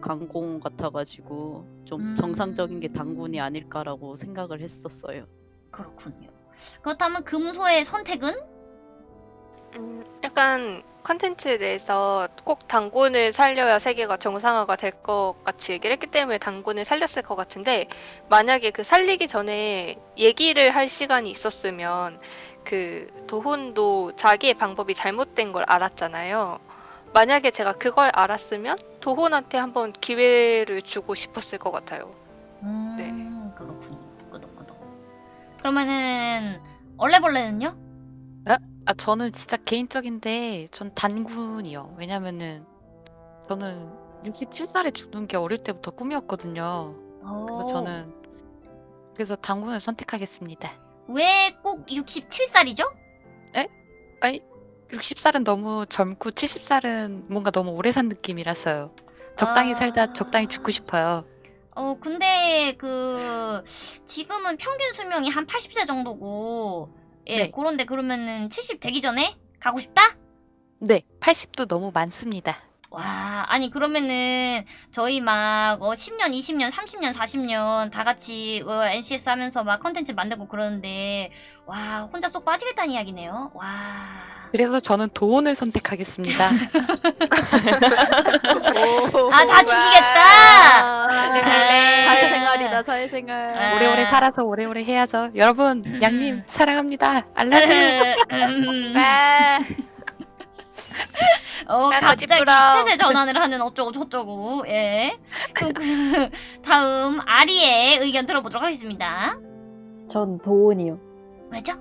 강공 같아가지고 좀 음. 정상적인 게 당군이 아닐까라고 생각을 했었어요. 그렇군요. 그렇다면 금소의 선택은? 음, 약간 컨텐츠에 대해서 꼭 당군을 살려야 세계가 정상화가 될 것 같이 얘기를 했기 때문에 당군을 살렸을 것 같은데 만약에 그 살리기 전에 얘기를 할 시간이 있었으면 그 도훈도 자기의 방법이 잘못된 걸 알았잖아요. 만약에 제가 그걸 알았으면 도훈한테 한번 기회를 주고 싶었을 것 같아요. 음, 네. 그렇군요. 그러면은 얼레벌레는요? 아 저는 진짜 개인적인데 전 단군이요. 왜냐면은 저는 67살에 죽는 게 어릴 때부터 꿈이었거든요. 그래서 오. 저는 그래서 단군을 선택하겠습니다. 왜 꼭 67살이죠? 아니 60살은 너무 젊고 70살은 뭔가 너무 오래 산 느낌이라서요. 적당히 아. 살다 적당히 죽고 싶어요. 어, 근데 그 지금은 평균 수명이 한 80세 정도고 예, 네. 그런데 그러면은 70 되기 전에 가고 싶다? 네, 80도 너무 많습니다. 와, 아니 그러면은 저희 막 어, 10년, 20년, 30년, 40년 다 같이 어, NCS 하면서 막 컨텐츠 만들고 그러는데 와, 혼자 쏙 빠지겠다는 이야기네요. 와. 그래서 저는 도원을 선택하겠습니다. 아, 다 죽이 살아서 오래오래 해야죠. 여러분, 양님 사랑합니다. 알라뷰. 음. 아, 어, 아, 갑자기 거짓부러. 태세 전환을 하는 어쩌고 저쩌고, 예. 그럼 그, 다음, 아리의 의견 들어보도록 하겠습니다. 전 도훈이요. 왜죠?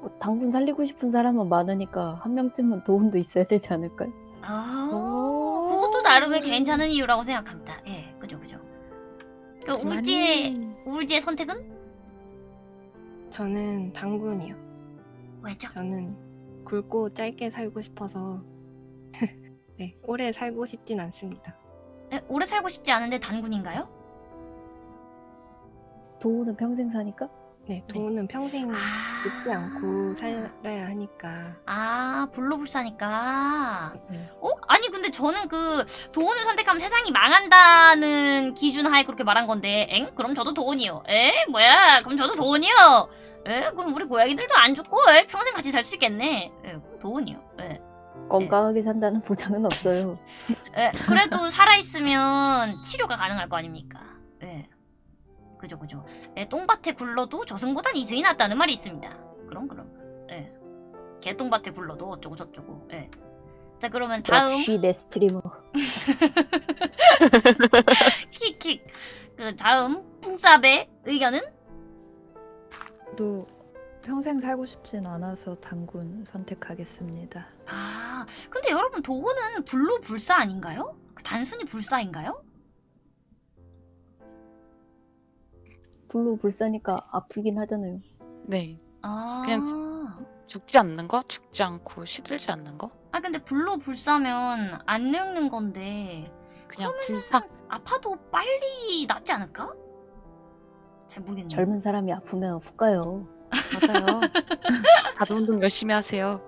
뭐 당분 살리고 싶은 사람은 많으니까 한 명쯤은 도훈도 있어야 되지 않을까요? 아, 오. 그것도 나름의 괜찮은 이유라고 생각합니다. 예. 그, 울지의, 울지의 선택은? 저는 당군이요. 왜죠? 저는 굵고 짧게 살고 싶어서 네, 오래 살고 싶진 않습니다. 예, 오래 살고 싶지 않은데 단군인가요? 도훈은 평생 사니까? 네, 동우는 평생 아. 죽지 않고 살아야 하니까 아, 불로불사니까. 네. 어? 아니 근데 저는 그 도원을 선택하면 세상이 망한다는 기준 하에 그렇게 말한 건데 엥? 그럼 저도 도원이요. 에? 뭐야? 그럼 저도 도원이요. 에? 그럼 우리 고양이들도 안 죽고 에? 평생 같이 살 수 있겠네. 에? 도원이요. 에? 건강하게 산다는 보장은 없어요. 에? 그래도 살아있으면 치료가 가능할 거 아닙니까? 에? 그죠 그죠. 에, 똥밭에 굴러도 저승보단 이승이 낫다는 말이 있습니다. 그럼 그럼. 에. 개똥밭에 굴러도 어쩌고 저쩌고. 에. 자 그러면 다음 역시 내 스트리머. 킥킥. 그 다음 풍삽의 의견은? 또 평생 살고 싶진 않아서 당군 선택하겠습니다. 아, 근데 여러분 도호는 불로 불사 아닌가요? 그 단순히 불사인가요? 불로 불사니까 아프긴 하잖아요. 네. 아, 죽지 않는 거? 죽지 않고 시들지 않는 거? 아 근데 불로 불사면 안 늙는 건데 그냥 불사. 아파도 빨리 낫지 않을까? 잘 모르겠네요. 젊은 사람이 아프면 훅 가요. 맞아요. 다들 운동 열심히 하세요.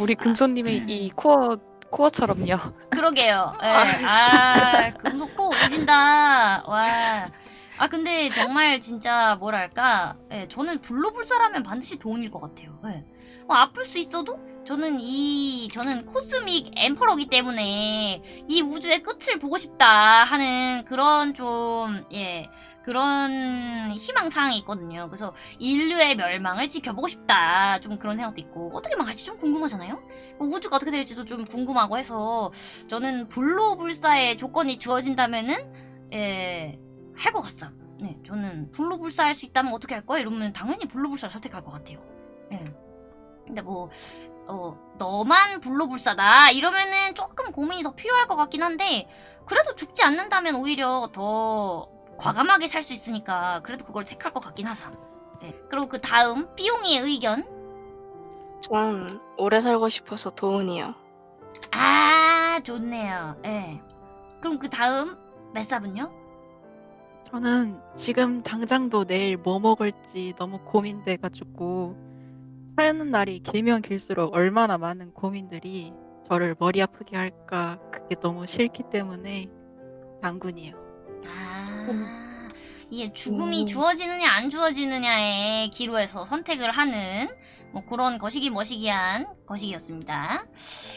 우리 금손님의 이 코어 코어처럼요. 그러게요. 예. 아, 금속코 오진다. 와. 아 근데 정말 진짜 뭐랄까, 예, 저는 불로불사라면 반드시 도움일 것 같아요. 예. 뭐 아플 수 있어도 저는 이 저는 코스믹 엠퍼러기 때문에 이 우주의 끝을 보고 싶다 하는 그런 좀 예. 그런 희망 사항이 있거든요. 그래서 인류의 멸망을 지켜보고 싶다. 좀 그런 생각도 있고 어떻게 망할지 좀 궁금하잖아요. 뭐 우주가 어떻게 될지도 좀 궁금하고 해서 저는 불로불사의 조건이 주어진다면은 예, 할 것 같아. 네, 저는 불로불사 할 수 있다면 어떻게 할 거야? 이러면 당연히 불로불사를 선택할 것 같아요. 예. 근데 뭐 어, 너만 불로불사다 이러면은 조금 고민이 더 필요할 것 같긴 한데 그래도 죽지 않는다면 오히려 더 과감하게 살 수 있으니까 그래도 그걸 택할 것 같긴 하사. 네. 그리고 그 다음 삐용이의 의견. 전 오래 살고 싶어서 도훈이요. 아 좋네요. 예. 그럼 그 다음 메사분요? 저는 지금 당장도 내일 뭐 먹을지 너무 고민돼 가지고 사는 날이 길면 길수록 얼마나 많은 고민들이 저를 머리 아프게 할까 그게 너무 싫기 때문에 당군이요. 아 이게 죽음이 오. 주어지느냐 안 주어지느냐의 기로에서 선택을 하는 뭐 그런 거시기 머시기한 거시기였습니다.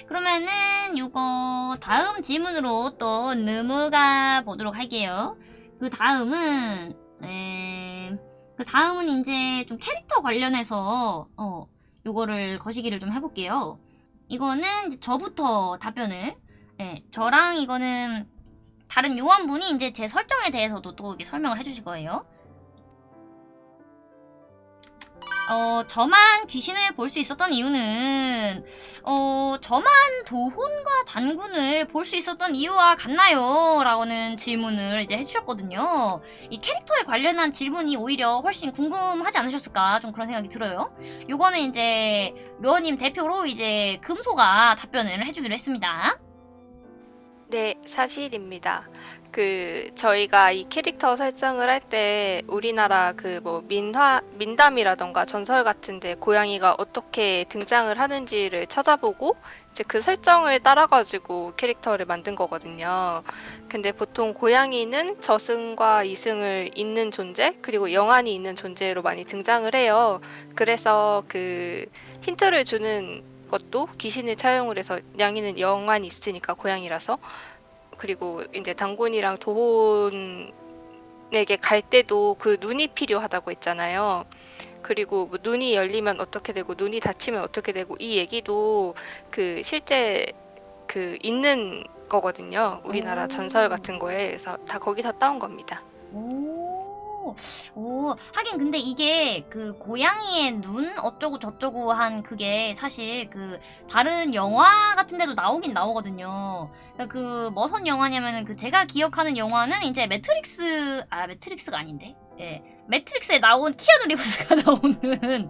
그러면은 요거 다음 질문으로 또 넘어가 보도록 할게요. 그 다음은 에, 그 다음은 이제 좀 캐릭터 관련해서 어 요거를 거시기를 좀 해볼게요. 이거는 저부터 답변을 예, 저랑 이거는 다른 요원분이 이제 제 설정에 대해서도 또 설명을 해주실 거예요. 어, 저만 귀신을 볼 수 있었던 이유는, 어, 저만 도혼과 단군을 볼 수 있었던 이유와 같나요? 라고는 질문을 이제 해주셨거든요. 이 캐릭터에 관련한 질문이 오히려 훨씬 궁금하지 않으셨을까? 좀 그런 생각이 들어요. 요거는 이제 묘님 대표로 이제 금소가 답변을 해주기로 했습니다. 네, 사실입니다. 그 저희가 이 캐릭터 설정을 할 때 우리나라 그 뭐 민화 민담이라던가 전설 같은데 고양이가 어떻게 등장을 하는지를 찾아보고 이제 그 설정을 따라 가지고 캐릭터를 만든 거거든요. 근데 보통 고양이는 저승과 이승을 잇는 존재 그리고 영안이 있는 존재로 많이 등장을 해요. 그래서 그 힌트를 주는 것도 귀신을 차용을 해서 냥이는 영안이 있으니까 고양이라서 그리고 이제 당군이랑 도혼에게 갈 때도 그 눈이 필요하다고 했잖아요. 그리고 뭐 눈이 열리면 어떻게 되고 눈이 닫히면 어떻게 되고 이 얘기도 그 실제 그 있는 거거든요. 우리나라 오. 전설 같은 거에 그래서 다 거기서 따온 겁니다. 오, 오, 하긴 근데 이게 그 고양이의 눈 어쩌고 저쩌고 한 그게 사실 그 다른 영화 같은 데도 나오긴 나오거든요. 그러니까 그 머선 영화냐면은 그 제가 기억하는 영화는 이제 매트릭스, 아, 매트릭스가 아닌데? 예. 매트릭스에 나온 키아누 리브스가 나오는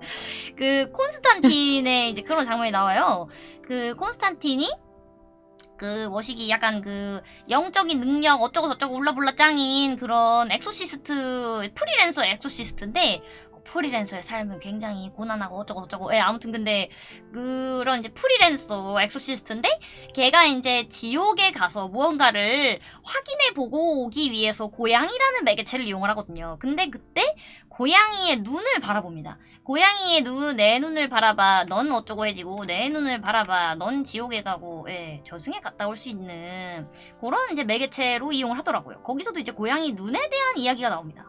그 콘스탄틴의 이제 그런 장면이 나와요. 그 콘스탄틴이 그 머시기 약간 그 영적인 능력 어쩌고 저쩌고 울라불라 짱인 그런 엑소시스트 프리랜서 엑소시스트인데 어, 프리랜서의 삶은 굉장히 고난하고 어쩌고 저쩌고 예 아무튼 근데 그런 이제 프리랜서 엑소시스트인데 걔가 이제 지옥에 가서 무언가를 확인해 보고 오기 위해서 고양이라는 매개체를 이용을 하거든요 근데 그때 고양이의 눈을 바라봅니다 고양이의 눈, 내 눈을 바라봐. 넌 어쩌고 해지고, 내 눈을 바라봐. 넌 지옥에 가고, 예, 저승에 갔다 올 수 있는 그런 이제 매개체로 이용을 하더라고요. 거기서도 이제 고양이 눈에 대한 이야기가 나옵니다.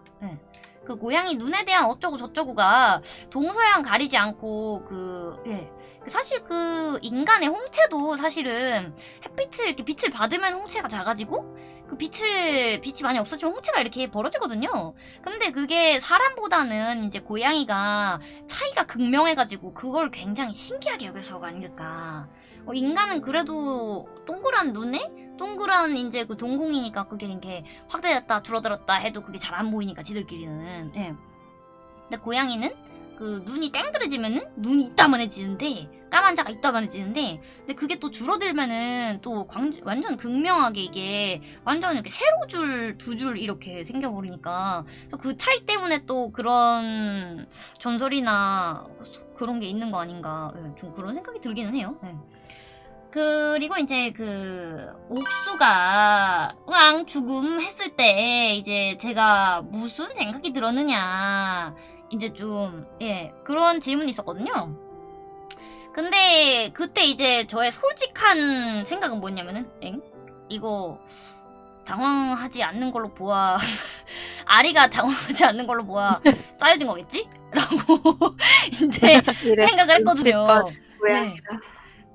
예. 그 고양이 눈에 대한 어쩌고 저쩌고가 동서양 가리지 않고 그, 예. 사실 그 인간의 홍채도 사실은 햇빛을 이렇게 빛을 받으면 홍채가 작아지고 그 빛을 빛이 많이 없어지면 홍채가 이렇게 벌어지거든요. 근데 그게 사람보다는 이제 고양이가 차이가 극명해가지고 그걸 굉장히 신기하게 여겨서가 아닐까. 어, 인간은 그래도 동그란 눈에 동그란 이제 그 동공이니까 그게 이렇게 확대됐다 줄어들었다 해도 그게 잘 안 보이니까 지들끼리는. 예. 근데 고양이는 그 눈이 땡그레지면은 눈이 이따만해지는데 까만 자가 이따만해지는데 근데 그게 또 줄어들면은 또 광, 완전 극명하게 이게 완전 이렇게 세로 줄 두 줄 이렇게 생겨버리니까 그래서 그 차이 때문에 또 그런 전설이나 그런 게 있는 거 아닌가 예, 좀 그런 생각이 들기는 해요. 예. 그리고 이제 그 옥수가 으앙 죽음 했을 때 이제 제가 무슨 생각이 들었느냐 이제 좀 예 그런 질문이 있었거든요. 근데 그때 이제 저의 솔직한 생각은 뭐냐면은 엥? 이거 당황하지 않는 걸로 보아 아리가 당황하지 않는 걸로 보아 짜여진 거겠지? 라고 이제 생각을 했거든요. 고양이라.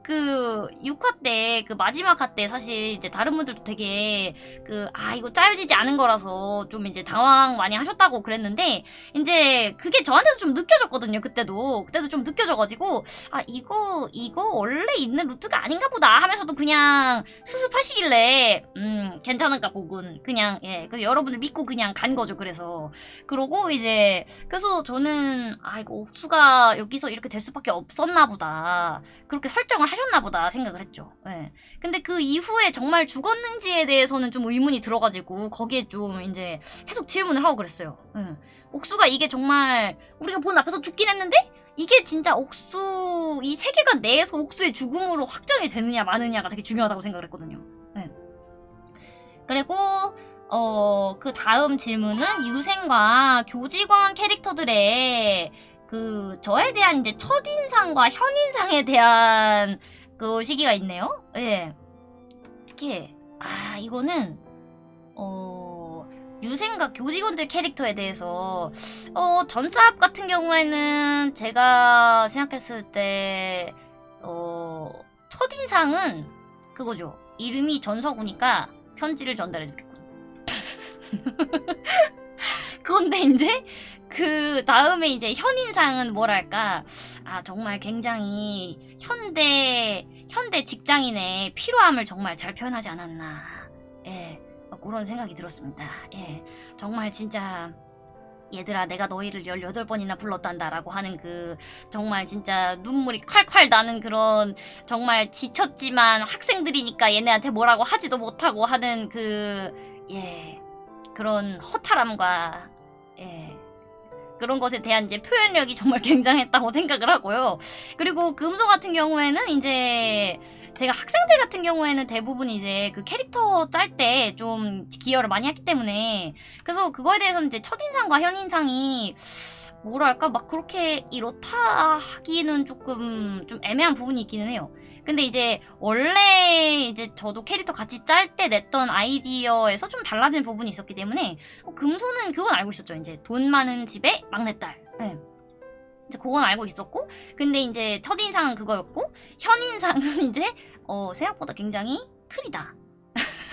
그 6화 때 그 마지막 화 때 사실 이제 다른 분들도 되게 그 아 이거 짜여지지 않은 거라서 좀 이제 당황 많이 하셨다고 그랬는데 이제 그게 저한테도 좀 느껴졌거든요 그때도. 그때도 좀 느껴져가지고 아 이거 이거 원래 있는 루트가 아닌가 보다 하면서도 그냥 수습하시길래 음 괜찮은가 보군 그냥 예 그 여러분들 믿고 그냥 간 거죠 그래서. 그러고 이제 그래서 저는 아 이거 옥수가 여기서 이렇게 될 수밖에 없었나 보다. 그렇게 설정을 하셨나 보다 생각을 했죠. 예. 근데 그 이후에 정말 죽었는지에 대해서는 좀 의문이 들어가지고 거기에 좀 이제 계속 질문을 하고 그랬어요. 예. 옥수가 이게 정말 우리가 본 앞에서 죽긴 했는데 이게 진짜 옥수 이 세계관 내에서 옥수의 죽음으로 확정이 되느냐 마느냐가 되게 중요하다고 생각을 했거든요. 예. 그리고 어, 그 다음 질문은 유생과 교직원 캐릭터들의 그 저에 대한 이제 첫인상과 현인상에 대한 그 시기가 있네요. 예. 이게 아, 이거는 어, 유생과 교직원들 캐릭터에 대해서 어, 전사합 같은 경우에는 제가 생각했을 때 어, 첫인상은 그거죠. 이름이 전서구니까 편지를 전달해 줬겠군. 그런데 이제 그 다음에 이제 현인상은 뭐랄까? 아 정말 굉장히 현대 현대 직장인의 필요함을 정말 잘 표현하지 않았나. 예 어, 그런 생각이 들었습니다. 예 정말 진짜 얘들아 내가 너희를 18번이나 불렀단다 라고 하는 그 정말 진짜 눈물이 콸콸 나는 그런 정말 지쳤지만 학생들이니까 얘네한테 뭐라고 하지도 못하고 하는 그 예 그런 허탈함과 예 그런 것에 대한 이제 표현력이 정말 굉장했다고 생각을 하고요. 그리고 금소 같은 경우에는 이제 제가 학생들 같은 경우에는 대부분 이제 그 캐릭터 짤 때 좀 기여를 많이 했기 때문에 그래서 그거에 대해서는 이제 첫인상과 현인상이 뭐랄까 막 그렇게 이렇다 하기는 조금 좀 애매한 부분이 있기는 해요. 근데 이제 원래 이제 저도 캐릭터 같이 짤 때 냈던 아이디어에서 좀 달라진 부분이 있었기 때문에 어, 금소는 그건 알고 있었죠. 이제 돈 많은 집의 막내딸. 네. 이제 그건 알고 있었고 근데 이제 첫인상은 그거였고 현인상은 이제 어 생각보다 굉장히 틀이다.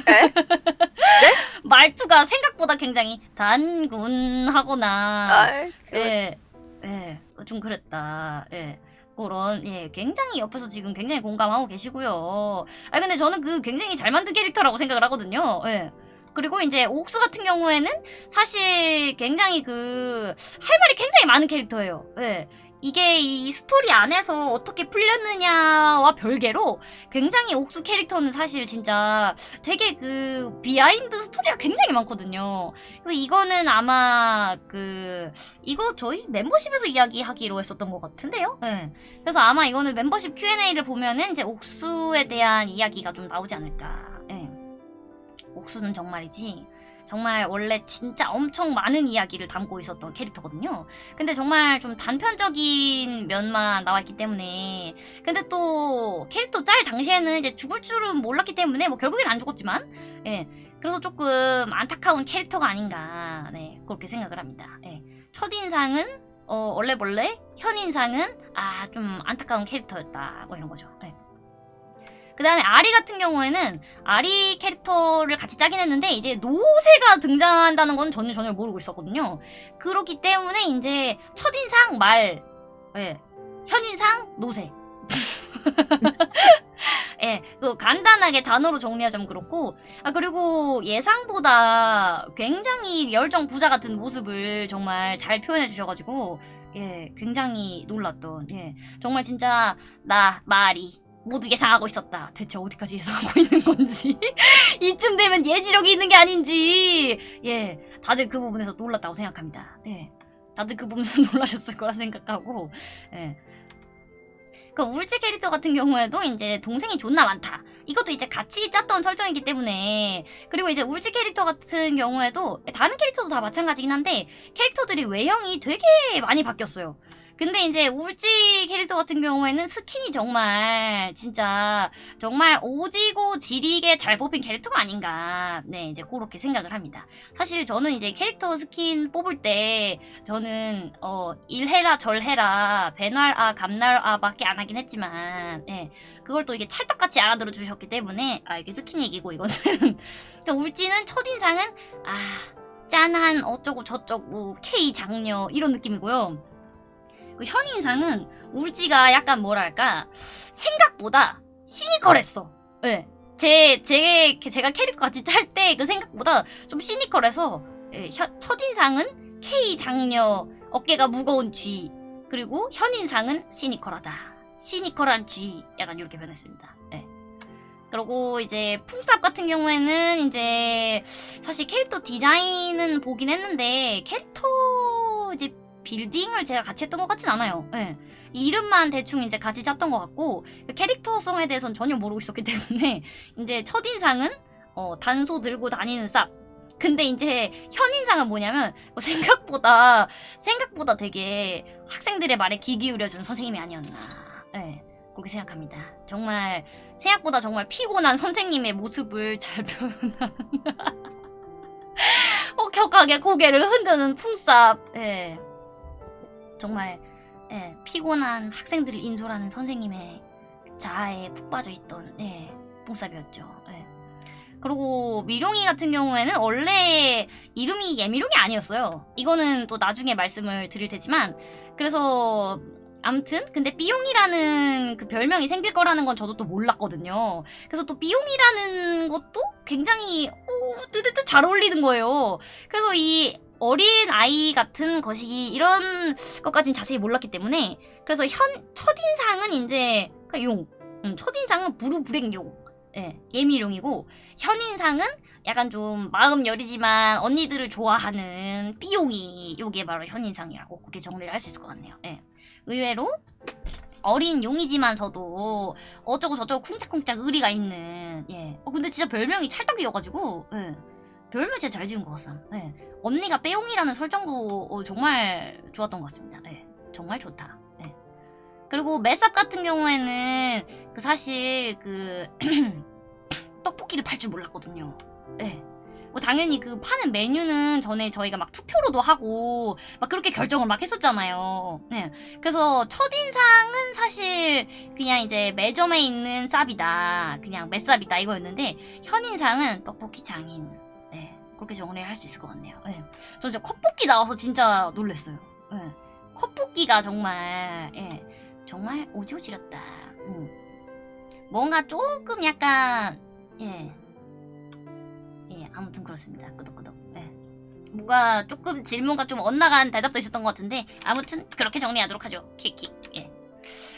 에? 말투가 생각보다 굉장히 단군하거나 아, 예, 예, 좀 그랬다. 예. 그런 예 굉장히 옆에서 지금 굉장히 공감하고 계시고요. 아 근데 저는 그 굉장히 잘 만든 캐릭터라고 생각을 하거든요. 예. 그리고 이제 옥수 같은 경우에는 사실 굉장히 그 할 말이 굉장히 많은 캐릭터예요. 예. 이게 이 스토리 안에서 어떻게 풀렸느냐와 별개로 굉장히 옥수 캐릭터는 사실 진짜 되게 그 behind story가 굉장히 많거든요. 그래서 이거는 아마 그 이거 저희 멤버십에서 이야기하기로 했었던 것 같은데요. 네. 그래서 아마 이거는 멤버십 Q&A를 보면은 이제 옥수에 대한 이야기가 좀 나오지 않을까. 예. 옥수는 정말이지. 정말 원래 진짜 엄청 많은 이야기를 담고 있었던 캐릭터거든요. 근데 정말 좀 단편적인 면만 나와 있기 때문에 근데 또 캐릭터 짤 당시에는 이제 죽을 줄은 몰랐기 때문에 뭐 결국엔 안 죽었지만 예. 그래서 조금 안타까운 캐릭터가 아닌가 네 그렇게 생각을 합니다. 예. 첫인상은 어, 원래 원래 현인상은 아 좀 안타까운 캐릭터였다 뭐 이런 거죠. 예. 그 다음에 아리 같은 경우에는 아리 캐릭터를 같이 짜긴 했는데 이제 노세가 등장한다는 건 저는 전혀 모르고 있었거든요. 그렇기 때문에 이제 첫인상 말, 예, 현인상 노세. 예, 그 간단하게 단어로 정리하자면 그렇고 아 그리고 예상보다 굉장히 열정 부자 같은 모습을 정말 잘 표현해 주셔가지고 예, 굉장히 놀랐던 예, 정말 진짜 나 마리 모두 예상하고 있었다. 대체 어디까지 예상하고 있는 건지 이쯤 되면 예지력이 있는 게 아닌지 예, 다들 그 부분에서 놀랐다고 생각합니다. 예, 다들 그 부분에서 놀라셨을 거라 생각하고 예. 그 울지 캐릭터 같은 경우에도 이제 동생이 존나 많다. 이것도 이제 같이 짰던 설정이기 때문에 그리고 이제 울지 캐릭터 같은 경우에도 다른 캐릭터도 다 마찬가지긴 한데 캐릭터들이 외형이 되게 많이 바뀌었어요. 근데 이제 울지 캐릭터 같은 경우에는 스킨이 정말 진짜 정말 오지고 지리게 잘 뽑힌 캐릭터가 아닌가 네 이제 그렇게 생각을 합니다. 사실 저는 이제 캐릭터 스킨 뽑을 때 저는 어 일해라 절해라 배 놔라 감 놔라 밖에 안 하긴 했지만 예 그걸 또 이게 찰떡같이 알아들어 주셨기 때문에 아 이게 스킨 얘기고 이것은 그러니까 울지는 첫인상은 아 짠한 어쩌고 저쩌고 K 장녀 이런 느낌이고요. 그 현인상은 울지가 약간 뭐랄까 생각보다 시니컬했어. 예. 제, 제, 제가 캐릭터 같이 짤때그 생각보다 좀 시니컬해서 예, 현- 첫인상은 K 장녀 어깨가 무거운 G 그리고 현인상은 시니컬하다. 시니컬한 G 약간 이렇게 변했습니다. 예. 그리고 이제 풍삽 같은 경우에는 이제 사실 캐릭터 디자인은 보긴 했는데 캐릭터 이제 빌딩을 제가 같이 했던 것 같진 않아요. 예. 이름만 대충 이제 같이 짰던 것 같고 그 캐릭터성에 대해서는 전혀 모르고 있었기 때문에 이제 첫인상은 어, 단소 들고 다니는 쌉 근데 이제 현인상은 뭐냐면 뭐 생각보다 생각보다 되게 학생들의 말에 귀 기울여준 선생님이 아니었나. 네, 그렇게 생각합니다. 정말 생각보다 정말 피곤한 선생님의 모습을 잘 표현한 혹격하게 고개를 흔드는 풍쌉. 예. 정말 예, 피곤한 학생들을 인솔하는 선생님의 자아에 푹 빠져 있던 예, 풍쌉이었죠. 예. 그리고 미룡이 같은 경우에는 원래 이름이 예미룡이 아니었어요. 이거는 또 나중에 말씀을 드릴 테지만 그래서 암튼 근데 삐용이라는 그 별명이 생길 거라는 건 저도 또 몰랐거든요. 그래서 또 삐용이라는 것도 굉장히 오, 뜨뜻뜨 잘 어울리는 거예요. 그래서 이 어린 아이 같은 것이 이런 것까진 자세히 몰랐기 때문에 그래서 현 첫인상은 이제 용, 음, 첫인상은 부르불행용, 예, 예미룡이고 현인상은 약간 좀 마음 여리지만 언니들을 좋아하는 삐용이 요게 바로 현인상이라고 그렇게 정리를 할 수 있을 것 같네요. 예. 의외로 어린 용이지만서도 어쩌고 저쩌고 쿵짝쿵짝 의리가 있는 예. 어 근데 진짜 별명이 찰떡이어가지고 예. 별명 진짜 잘 지은 것 같sam. 예. 언니가 빼용이라는 설정도 어, 정말 좋았던 것 같습니다. 예. 정말 좋다. 예. 그리고 메쌉 같은 경우에는 그 사실 그 떡볶이를 팔 줄 몰랐거든요. 예. 뭐 당연히 그 파는 메뉴는 전에 저희가 막 투표로도 하고 막 그렇게 결정을 막 했었잖아요. 네. 그래서 첫인상은 사실 그냥 이제 매점에 있는 쌉이다. 그냥 매쌉이다 이거였는데 현인상은 떡볶이 장인. 네. 그렇게 정리를 할 수 있을 것 같네요. 네. 저 진짜 컵볶이 나와서 진짜 놀랐어요. 네. 컵볶이가 정말 예. 정말 오지오 지렸다. 음. 뭔가 조금 약간 예. 예, 아무튼 그렇습니다. 끄덕끄덕. 예. 뭔가 조금 질문과 좀 엇나간 대답도 있었던 것 같은데 아무튼 그렇게 정리하도록 하죠. 킥킥. 예.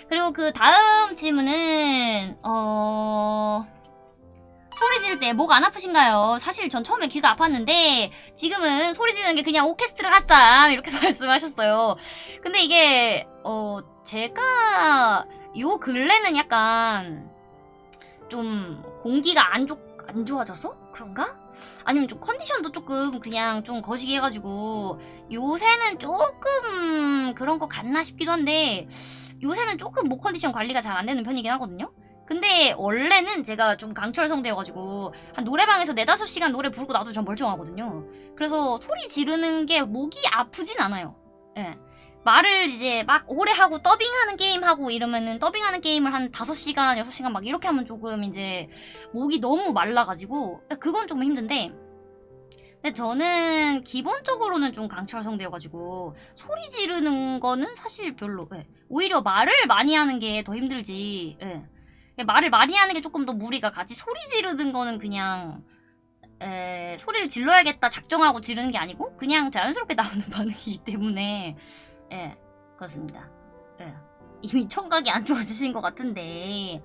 그리고 그 다음 질문은 어 소리 지를 때 목 안 아프신가요? 사실 전 처음에 귀가 아팠는데 지금은 소리 지르는 게 그냥 오케스트라 같삼 이렇게 말씀하셨어요. 근데 이게 어 제가 요 근래는 약간 좀 공기가 안, 좋, 안 좋아져서 그런가? 아니면 좀 컨디션도 조금 그냥 좀 거시기 해가지고 요새는 조금 그런 거 같나 싶기도 한데 요새는 조금 목 컨디션 관리가 잘 안 되는 편이긴 하거든요. 근데 원래는 제가 좀 강철성대여가지고 한 노래방에서 네다섯 시간 노래 부르고 나도 전 멀쩡하거든요. 그래서 소리 지르는 게 목이 아프진 않아요. 예. 말을 이제 막 오래 하고 더빙하는 게임 하고 이러면은 더빙하는 게임을 한 5시간, 6시간 막 이렇게 하면 조금 이제 목이 너무 말라가지고 그건 조금 힘든데 근데 저는 기본적으로는 좀 강철성대여가지고 소리 지르는 거는 사실 별로 예. 오히려 말을 많이 하는 게 더 힘들지 예. 말을 많이 하는 게 조금 더 무리가 가지 소리 지르는 거는 그냥 에, 소리를 질러야겠다 작정하고 지르는 게 아니고 그냥 자연스럽게 나오는 반응이기 때문에 예, 그렇습니다. 예. 이미 청각이 안 좋아지신 것 같은데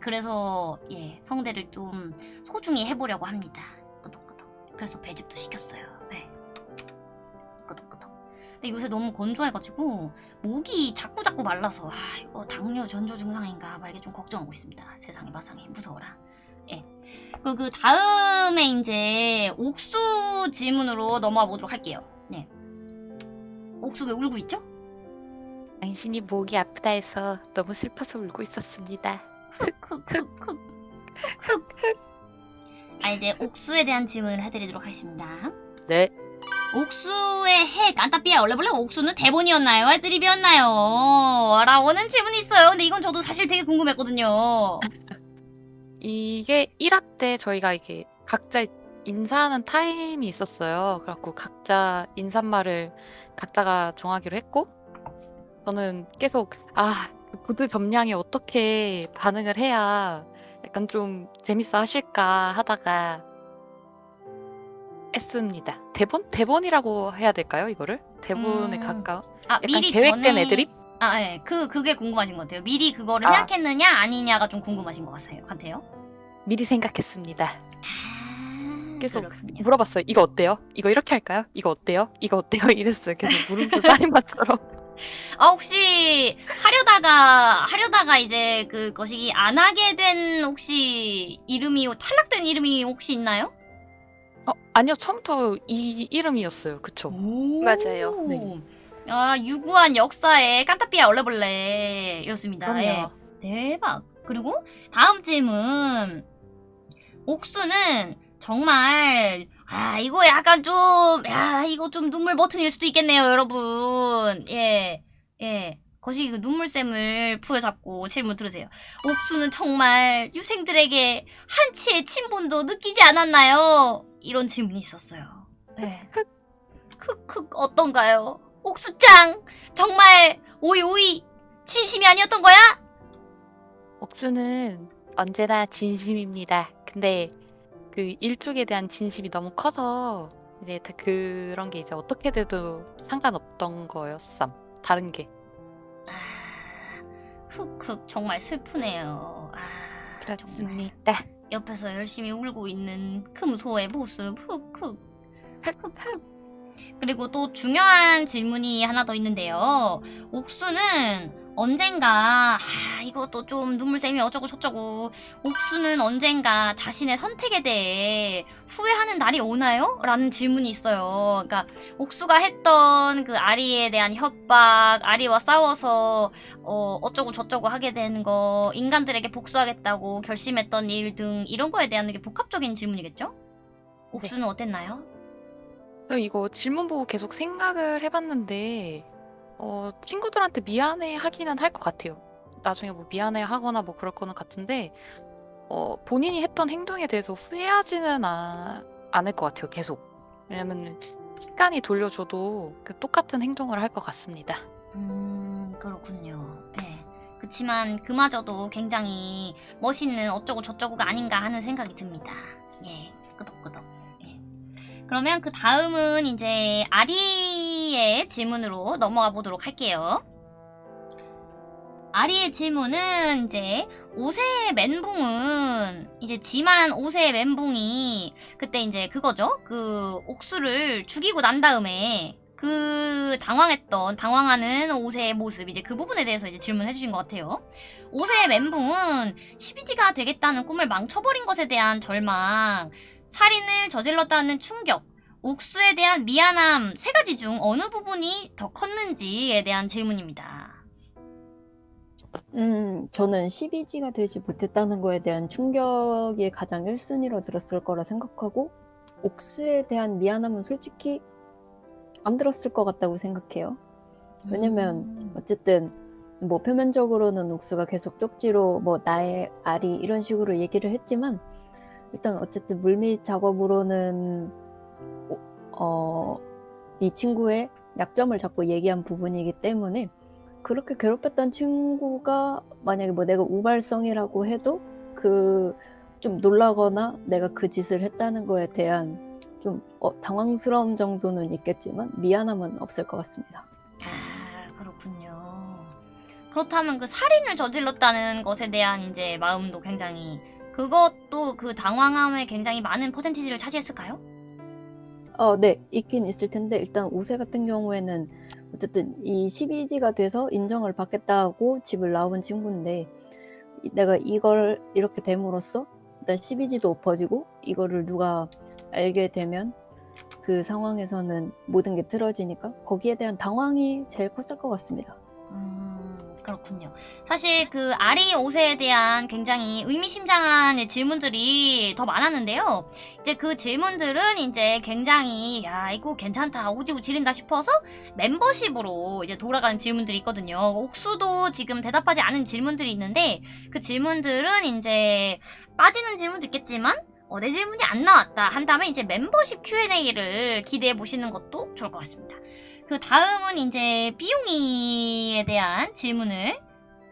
그래서 예, 성대를 좀 소중히 해보려고 합니다. 끄덕끄덕. 그래서 배즙도 시켰어요. 근데 요새 너무 건조해가지고 목이 자꾸 자꾸 말라서 아 이거 당뇨 전조 증상인가 막 이게 좀 걱정하고 있습니다. 세상에 마상에 무서워라. 예. 그, 그 다음에 이제 옥수 질문으로 넘어가 보도록 할게요. 네. 옥수 왜 울고 있죠? 당신이 목이 아프다 해서 너무 슬퍼서 울고 있었습니다. 흑흑흑흑 아 이제 옥수에 대한 질문을 해드리도록 하겠습니다. 네. 옥수의 핵 안타삐아 원래 원래 옥수는 대본이었나요? 애드립이었나요? 라고는 질문이 있어요. 근데 이건 저도 사실 되게 궁금했거든요. 이게 1화 때 저희가 이게 각자 인사하는 타임이 있었어요. 그래갖고 각자 인사말을 각자가 정하기로 했고 저는 계속 아 보드 점량이 어떻게 반응을 해야 약간 좀 재밌어 하실까 하다가 했습니다. 대본? 대본이라고 해야 될까요? 이거를? 대본에 음. 가까운? 아 약간 미리 계획된 전에- 애드립? 아 예, 그 그게 궁금하신 것 같아요. 미리 그거를 아. 생각했느냐 아니냐가 좀 궁금하신 것 같아요. 미리 생각했습니다. 아, 계속 그렇군요. 물어봤어요. 이거 어때요? 이거 이렇게 할까요? 이거 어때요? 이거 어때요? 이랬어요. 계속 물음표 빨인맛처럼. 아 혹시 하려다가 하려다가 이제 그 거시기 안 하게 된 혹시 이름이 탈락된 이름이 혹시 있나요? 어, 아니요. 처음부터 이 이름이었어요. 그쵸? 맞아요. 네. 아, 유구한 역사의 깐타피아 얼레벌레 였습니다. 그럼요. 예. 대박. 그리고 다음 질문. 옥수는 정말 아 이거 약간 좀야 이거 좀 눈물 버튼일 수도 있겠네요 여러분 예 예. 거시기 그 눈물샘을 부여잡고 질문 들으세요. 옥수는 정말 유생들에게 한치의 친분도 느끼지 않았나요? 이런 질문이 있었어요. 네. 크크 어떤가요? 옥수짱 정말 오이 오이 진심이 아니었던 거야? 옥수는 언제나 진심입니다. 근데 그 일족에 대한 진심이 너무 커서 이제 다 그런 게 이제 어떻게 돼도 상관없던 거였음. 다른 게. 아, 흑흑 정말 슬프네요. 아, 정말. 그렇습니다. 옆에서 열심히 울고 있는 금소의 모습. 흑흑 흑흑 그리고 또 중요한 질문이 하나 더 있는데요. 옥수는 언젠가 아 이것도 좀 눈물샘이 어쩌고 저쩌고 옥수는 언젠가 자신의 선택에 대해 후회하는 날이 오나요? 라는 질문이 있어요 그러니까 옥수가 했던 그 아리에 대한 협박 아리와 싸워서 어, 어쩌고 저쩌고 하게 되는 거, 인간들에게 복수하겠다고 결심했던 일 등 이런 거에 대한 게 복합적인 질문이겠죠? 옥수는 어땠나요? 저 이거 질문 보고 계속 생각을 해봤는데 어, 친구들한테 미안해 하기는 할 것 같아요. 나중에 뭐 미안해 하거나 뭐 그럴 거는 같은데 어, 본인이 했던 행동에 대해서 후회하지는 아- 않을 것 같아요. 계속. 왜냐면 시간이 돌려줘도 그 똑같은 행동을 할 것 같습니다. 음, 그렇군요. 예. 그치만 그마저도 굉장히 멋있는 어쩌고 저쩌고가 아닌가 하는 생각이 듭니다. 예, 끄덕끄덕. 예. 그러면 그 다음은 이제 아리의 질문으로 넘어가 보도록 할게요. 아리의 질문은 이제 옷의 멘붕은 이제 지만 옷의 멘붕이 그때 이제 그거죠. 그 옥수를 죽이고 난 다음에 그 당황했던 당황하는 옷의 모습 이제 그 부분에 대해서 이제 질문해 주신 것 같아요. 옷의 멘붕은 12지가 되겠다는 꿈을 망쳐버린 것에 대한 절망, 살인을 저질렀다는 충격, 옥수에 대한 미안함 세 가지 중 어느 부분이 더 컸는지에 대한 질문입니다. 음, 저는 12지가 되지 못했다는 거에 대한 충격이 가장 1순위로 들었을 거라 생각하고, 옥수에 대한 미안함은 솔직히 안 들었을 것 같다고 생각해요. 왜냐면, 음. 어쨌든, 뭐, 표면적으로는 옥수가 계속 쪽지로 뭐, 나의 아리, 이런 식으로 얘기를 했지만, 일단 어쨌든 물밑 작업으로는, 오- 어, 이 친구의 약점을 자꾸 얘기한 부분이기 때문에, 그렇게 괴롭혔던 친구가 만약에 뭐 내가 우발성이라고 해도 그 좀 놀라거나 내가 그 짓을 했다는 거에 대한 좀 어, 당황스러움 정도는 있겠지만 미안함은 없을 것 같습니다. 아, 그렇군요. 그렇다면 그 살인을 저질렀다는 것에 대한 이제 마음도 굉장히 그것도 그 당황함에 굉장히 많은 퍼센티지를 차지했을까요? 어, 네, 있긴 있을 텐데 일단 우세 같은 경우에는 어쨌든 이 12지가 돼서 인정을 받겠다고 집을 나온 친구인데 이- 내가 이걸 이렇게 됨으로써 일단 12지도 엎어지고 이거를 누가 알게 되면 그 상황에서는 모든 게 틀어지니까 거기에 대한 당황이 제일 컸을 것 같습니다. 음, 그렇군요. 사실 그 아리 옷에 대한 굉장히 의미심장한 질문들이 더 많았는데요. 이제 그 질문들은 이제 굉장히 야 이거 괜찮다 오지고 지린다 싶어서 멤버십으로 이제 돌아가는 질문들이 있거든요. 옥수도 지금 대답하지 않은 질문들이 있는데 그 질문들은 이제 빠지는 질문도 있겠지만 어, 내 질문이 안 나왔다 한다면 이제 멤버십 Q&A를 기대해 보시는 것도 좋을 것 같습니다. 그 다음은 이제 삐용이에 대한 질문을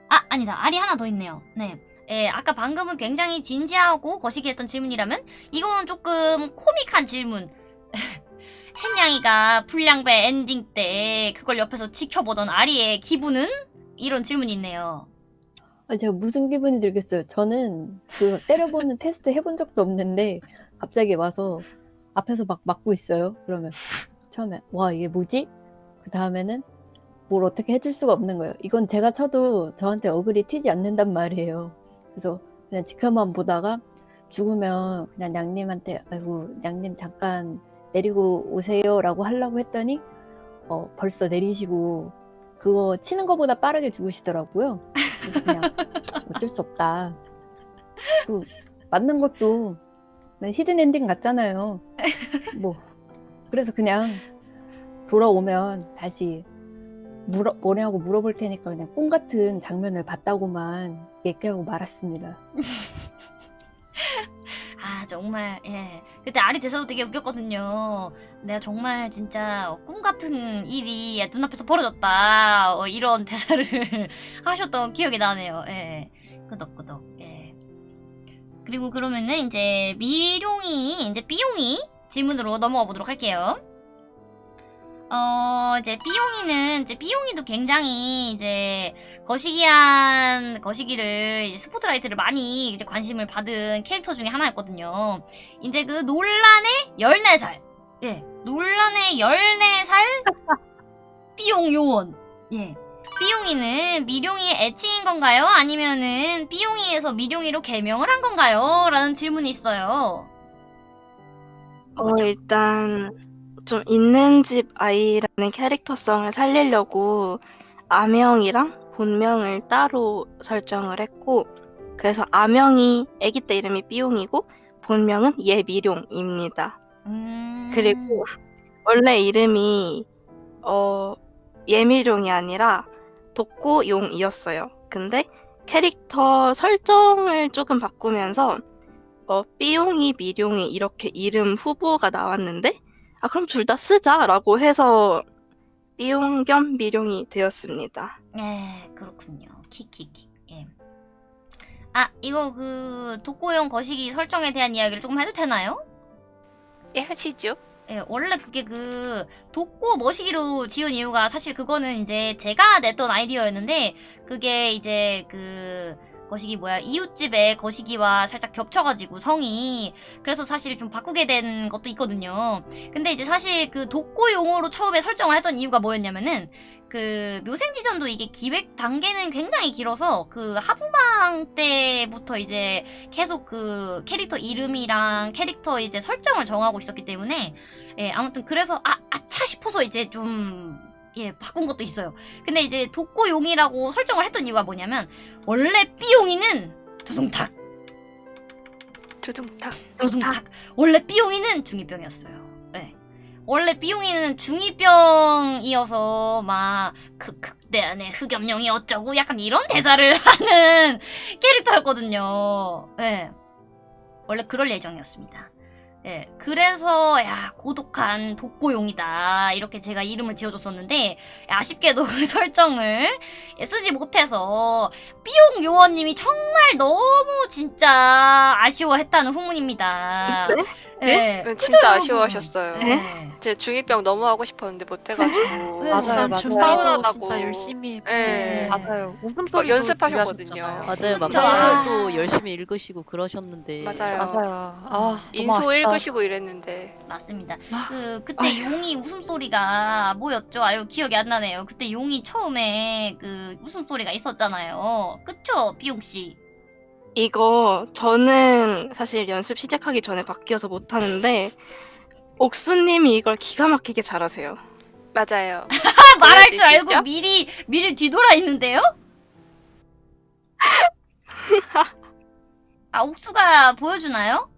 아 아니다 알이 하나 더 있네요. 네. 예, 아까 방금은 굉장히 진지하고 거시기 했던 질문이라면 이건 조금 코믹한 질문. 햇냥이가 불량배 엔딩 때 그걸 옆에서 지켜보던 아리의 기분은 이런 질문이 있네요. 아, 제가 무슨 기분이 들겠어요. 저는 그 때려보는 테스트 해본 적도 없는데 갑자기 와서 앞에서 막 막고 있어요. 그러면 처음에 와 이게 뭐지? 그 다음에는 뭘 어떻게 해줄 수가 없는 거예요. 이건 제가 쳐도 저한테 어글이 튀지 않는단 말이에요. 그래서 그냥 지켜만 보다가 죽으면 그냥 냥님한테 아이고 냥님 잠깐 내리고 오세요 라고 하려고 했더니 어, 벌써 내리시고 그거 치는 것보다 빠르게 죽으시더라고요. 그래서 그냥 어쩔 수 없다. 그 맞는 것도 hidden ending 같잖아요. 뭐 그래서 그냥 돌아오면 다시 물어, 뭐냐고 물어볼 테니까 그냥 꿈 같은 장면을 봤다고만 얘기하고 말았습니다. 아 정말 예 그때 아리 대사도 되게 웃겼거든요. 내가 정말 진짜 꿈 같은 일이 눈앞에서 벌어졌다 어, 이런 대사를 하셨던 기억이 나네요. 예 끄덕끄덕 예 그리고 그러면은 이제 미룡이 이제 삐용이 질문으로 넘어가 보도록 할게요. 어 이제 삐용이는 이제 삐용이도 굉장히 이제 거시기한 거시기를 이제 스포트라이트를 많이 이제 관심을 받은 캐릭터 중에 하나였거든요. 이제 그 논란의 14살. 예. 논란의 14살 삐용 요원. 예. 삐용이는 미룡이의 애칭인 건가요? 아니면은 삐용이에서 미룡이로 개명을 한 건가요? 라는 질문이 있어요. 어, 일단 좀 있는 집 아이라는 캐릭터성을 살리려고 아명이랑 본명을 따로 설정을 했고 그래서 아명이 아기 때 이름이 삐용이고 본명은 예미룡입니다. 음... 그리고 원래 이름이 어 예미룡이 아니라 독고용이었어요. 근데 캐릭터 설정을 조금 바꾸면서 어 삐용이 미룡이 이렇게 이름 후보가 나왔는데 아 그럼 둘 다 쓰자라고 해서 삐용 겸 미룡이 되었습니다. 예, 그렇군요. 키키키. 예. 아, 이거 그 독고용 거시기 설정에 대한 이야기를 조금 해도 되나요? 예, 하시죠. 예, 원래 그게 그 독고 머시기로 지은 이유가 사실 그거는 이제 제가 냈던 아이디어였는데 그게 이제 그 거시기 뭐야 이웃집의 거시기와 살짝 겹쳐가지고 성이 그래서 사실 좀 바꾸게 된 것도 있거든요. 근데 이제 사실 그 독고용으로 처음에 설정을 했던 이유가 뭐였냐면은 그 묘생지전도 이게 기획 단계는 굉장히 길어서 그 하부망 때부터 이제 계속 그 캐릭터 이름이랑 캐릭터 이제 설정을 정하고 있었기 때문에 예 아무튼 그래서 아 아차 싶어서 이제 좀 예, 바꾼 것도 있어요. 근데 이제 독고용이라고 설정을 했던 이유가 뭐냐면 원래 삐용이는 두둥탁 두둥탁. 두둥탁 원래 삐용이는 중2병이었어요. 네. 원래 삐용이는 중2병이어서 막 크크 내 안에 흑염룡이 어쩌고 약간 이런 대사를 하는 캐릭터였거든요. 네. 원래 그럴 예정이었습니다. 예, 그래서 야 고독한 독고용이다 이렇게 제가 이름을 지어줬었는데 아쉽게도 그 설정을 예, 쓰지 못해서 삐용 요원님이 정말 너무 진짜 아쉬워했다는 후문입니다. 네? 예, 네, 그죠, 진짜? 아쉬워하셨어요. 예. 제 중2병 너무 하고 싶었는데 못해가지고. 네. 맞아요, 일단 맞아요. 준비도 서운하다고. 진짜 열심히 네. 맞아요. 막 웃음소리도 연습하셨거든요. 맞아요. 막 그쵸. 소설도 열심히 읽으시고 그러셨는데 맞아요. 맞아요. 아, 인소. 읽으시고 이랬는데. 맞습니다. 그 그때 용이 웃음소리가 뭐였죠? 아유 기억이 안 나네요. 그때 용이 처음에 그 웃음소리가 있었잖아요. 그쵸, 비용 씨? 이거 저는 사실 연습 시작하기 전에 바뀌어서 못하는데 옥수님이 이걸 기가 막히게 잘하세요. 맞아요. 아, 말할 줄 알고 보여주시죠? 미리 미리 뒤돌아 있는데요? 아 옥수가 보여주나요?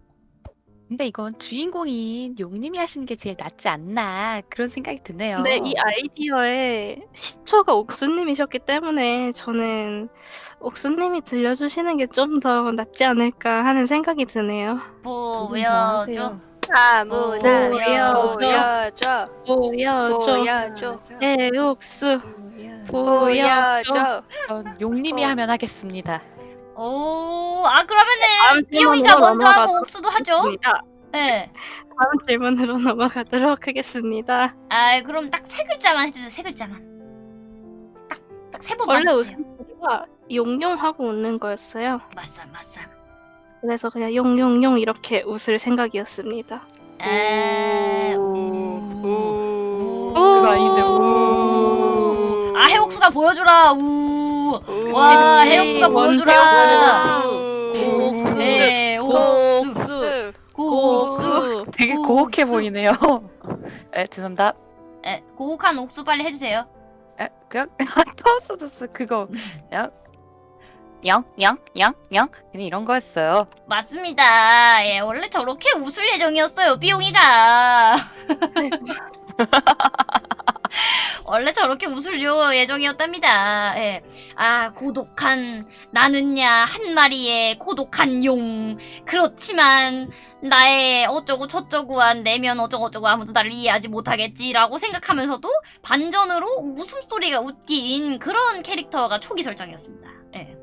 근데 이건 주인공인 용님이 하시는 게 제일 낫지 않나 그런 생각이 드네요. 근데 이 아이디어에 시초가 옥수님이셨기 때문에 저는 옥수님이 들려주시는 게 좀 더 낫지 않을까 하는 생각이 드네요. 두 분 다 보여줘. 하세요. 아무나 보여줘. 보여줘. 보여줘. 보여줘. 에 옥수 보여줘. 보여줘. 전 용님이 어. 하면 하겠습니다. 오, 아 그러면은 질문으로 먼저 하고 옥수도 하죠. 네. 다음 질문으로 넘어가도록 하겠습니다. 아 그럼 딱 세 글자만 해주세요. 세 글자만. 딱딱세 번만 원래. 웃음소리가 용용하고 웃는 거였어요. 맞쌈 맞쌈. 그래서 그냥 용용용 이렇게 웃을 생각이었습니다. 에. 오. 그거 아닌데, 우. 아 해옥수가 보여주라. 우. 오. 와 해옥수가 보여주라. 오. 네, 옥수. 없어요. 되게 오, 고혹해 옥수. 보이네요. 에, 죄송합니다. 에, 고혹한 옥수 빨리 해주세요. 에, 그냥 터스더스 그거 그냥 영영영영 그냥 이런 거였어요. 맞습니다. 예, 원래 저렇게 웃을 예정이었어요, 삐용이가. 원래 저렇게 웃을 요 예정이었답니다. 예. 아, 고독한, 나는야, 한 마리의 고독한 용. 그렇지만, 나의 어쩌고 저쩌고한 내면 어쩌고저쩌고 아무도 나를 이해하지 못하겠지라고 생각하면서도 반전으로 웃음소리가 웃긴 그런 캐릭터가 초기 설정이었습니다. 예.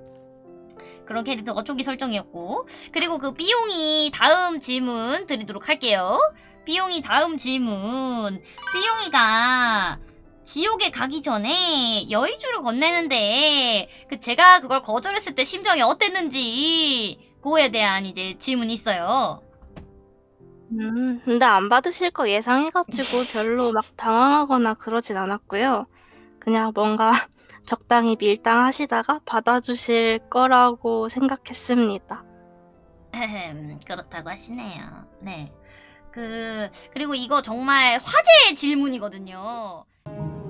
그런 캐릭터가 초기 설정이었고 그리고 그 삐용이 다음 질문 드리도록 할게요. 삐용이 다음 질문. 삐용이가 지옥에 가기 전에 여의주를 건네는데 그 제가 그걸 거절했을 때 심정이 어땠는지 그거에 대한 이제 질문이 있어요. 음, 근데 안 받으실 거 예상해가지고 별로 막 당황하거나 그러진 않았고요. 그냥 뭔가 적당히 밀당하시다가 받아주실 거라고 생각했습니다. 그렇다고 하시네요. 네. 그 그리고 이거 정말 화제의 질문이거든요. Thank you.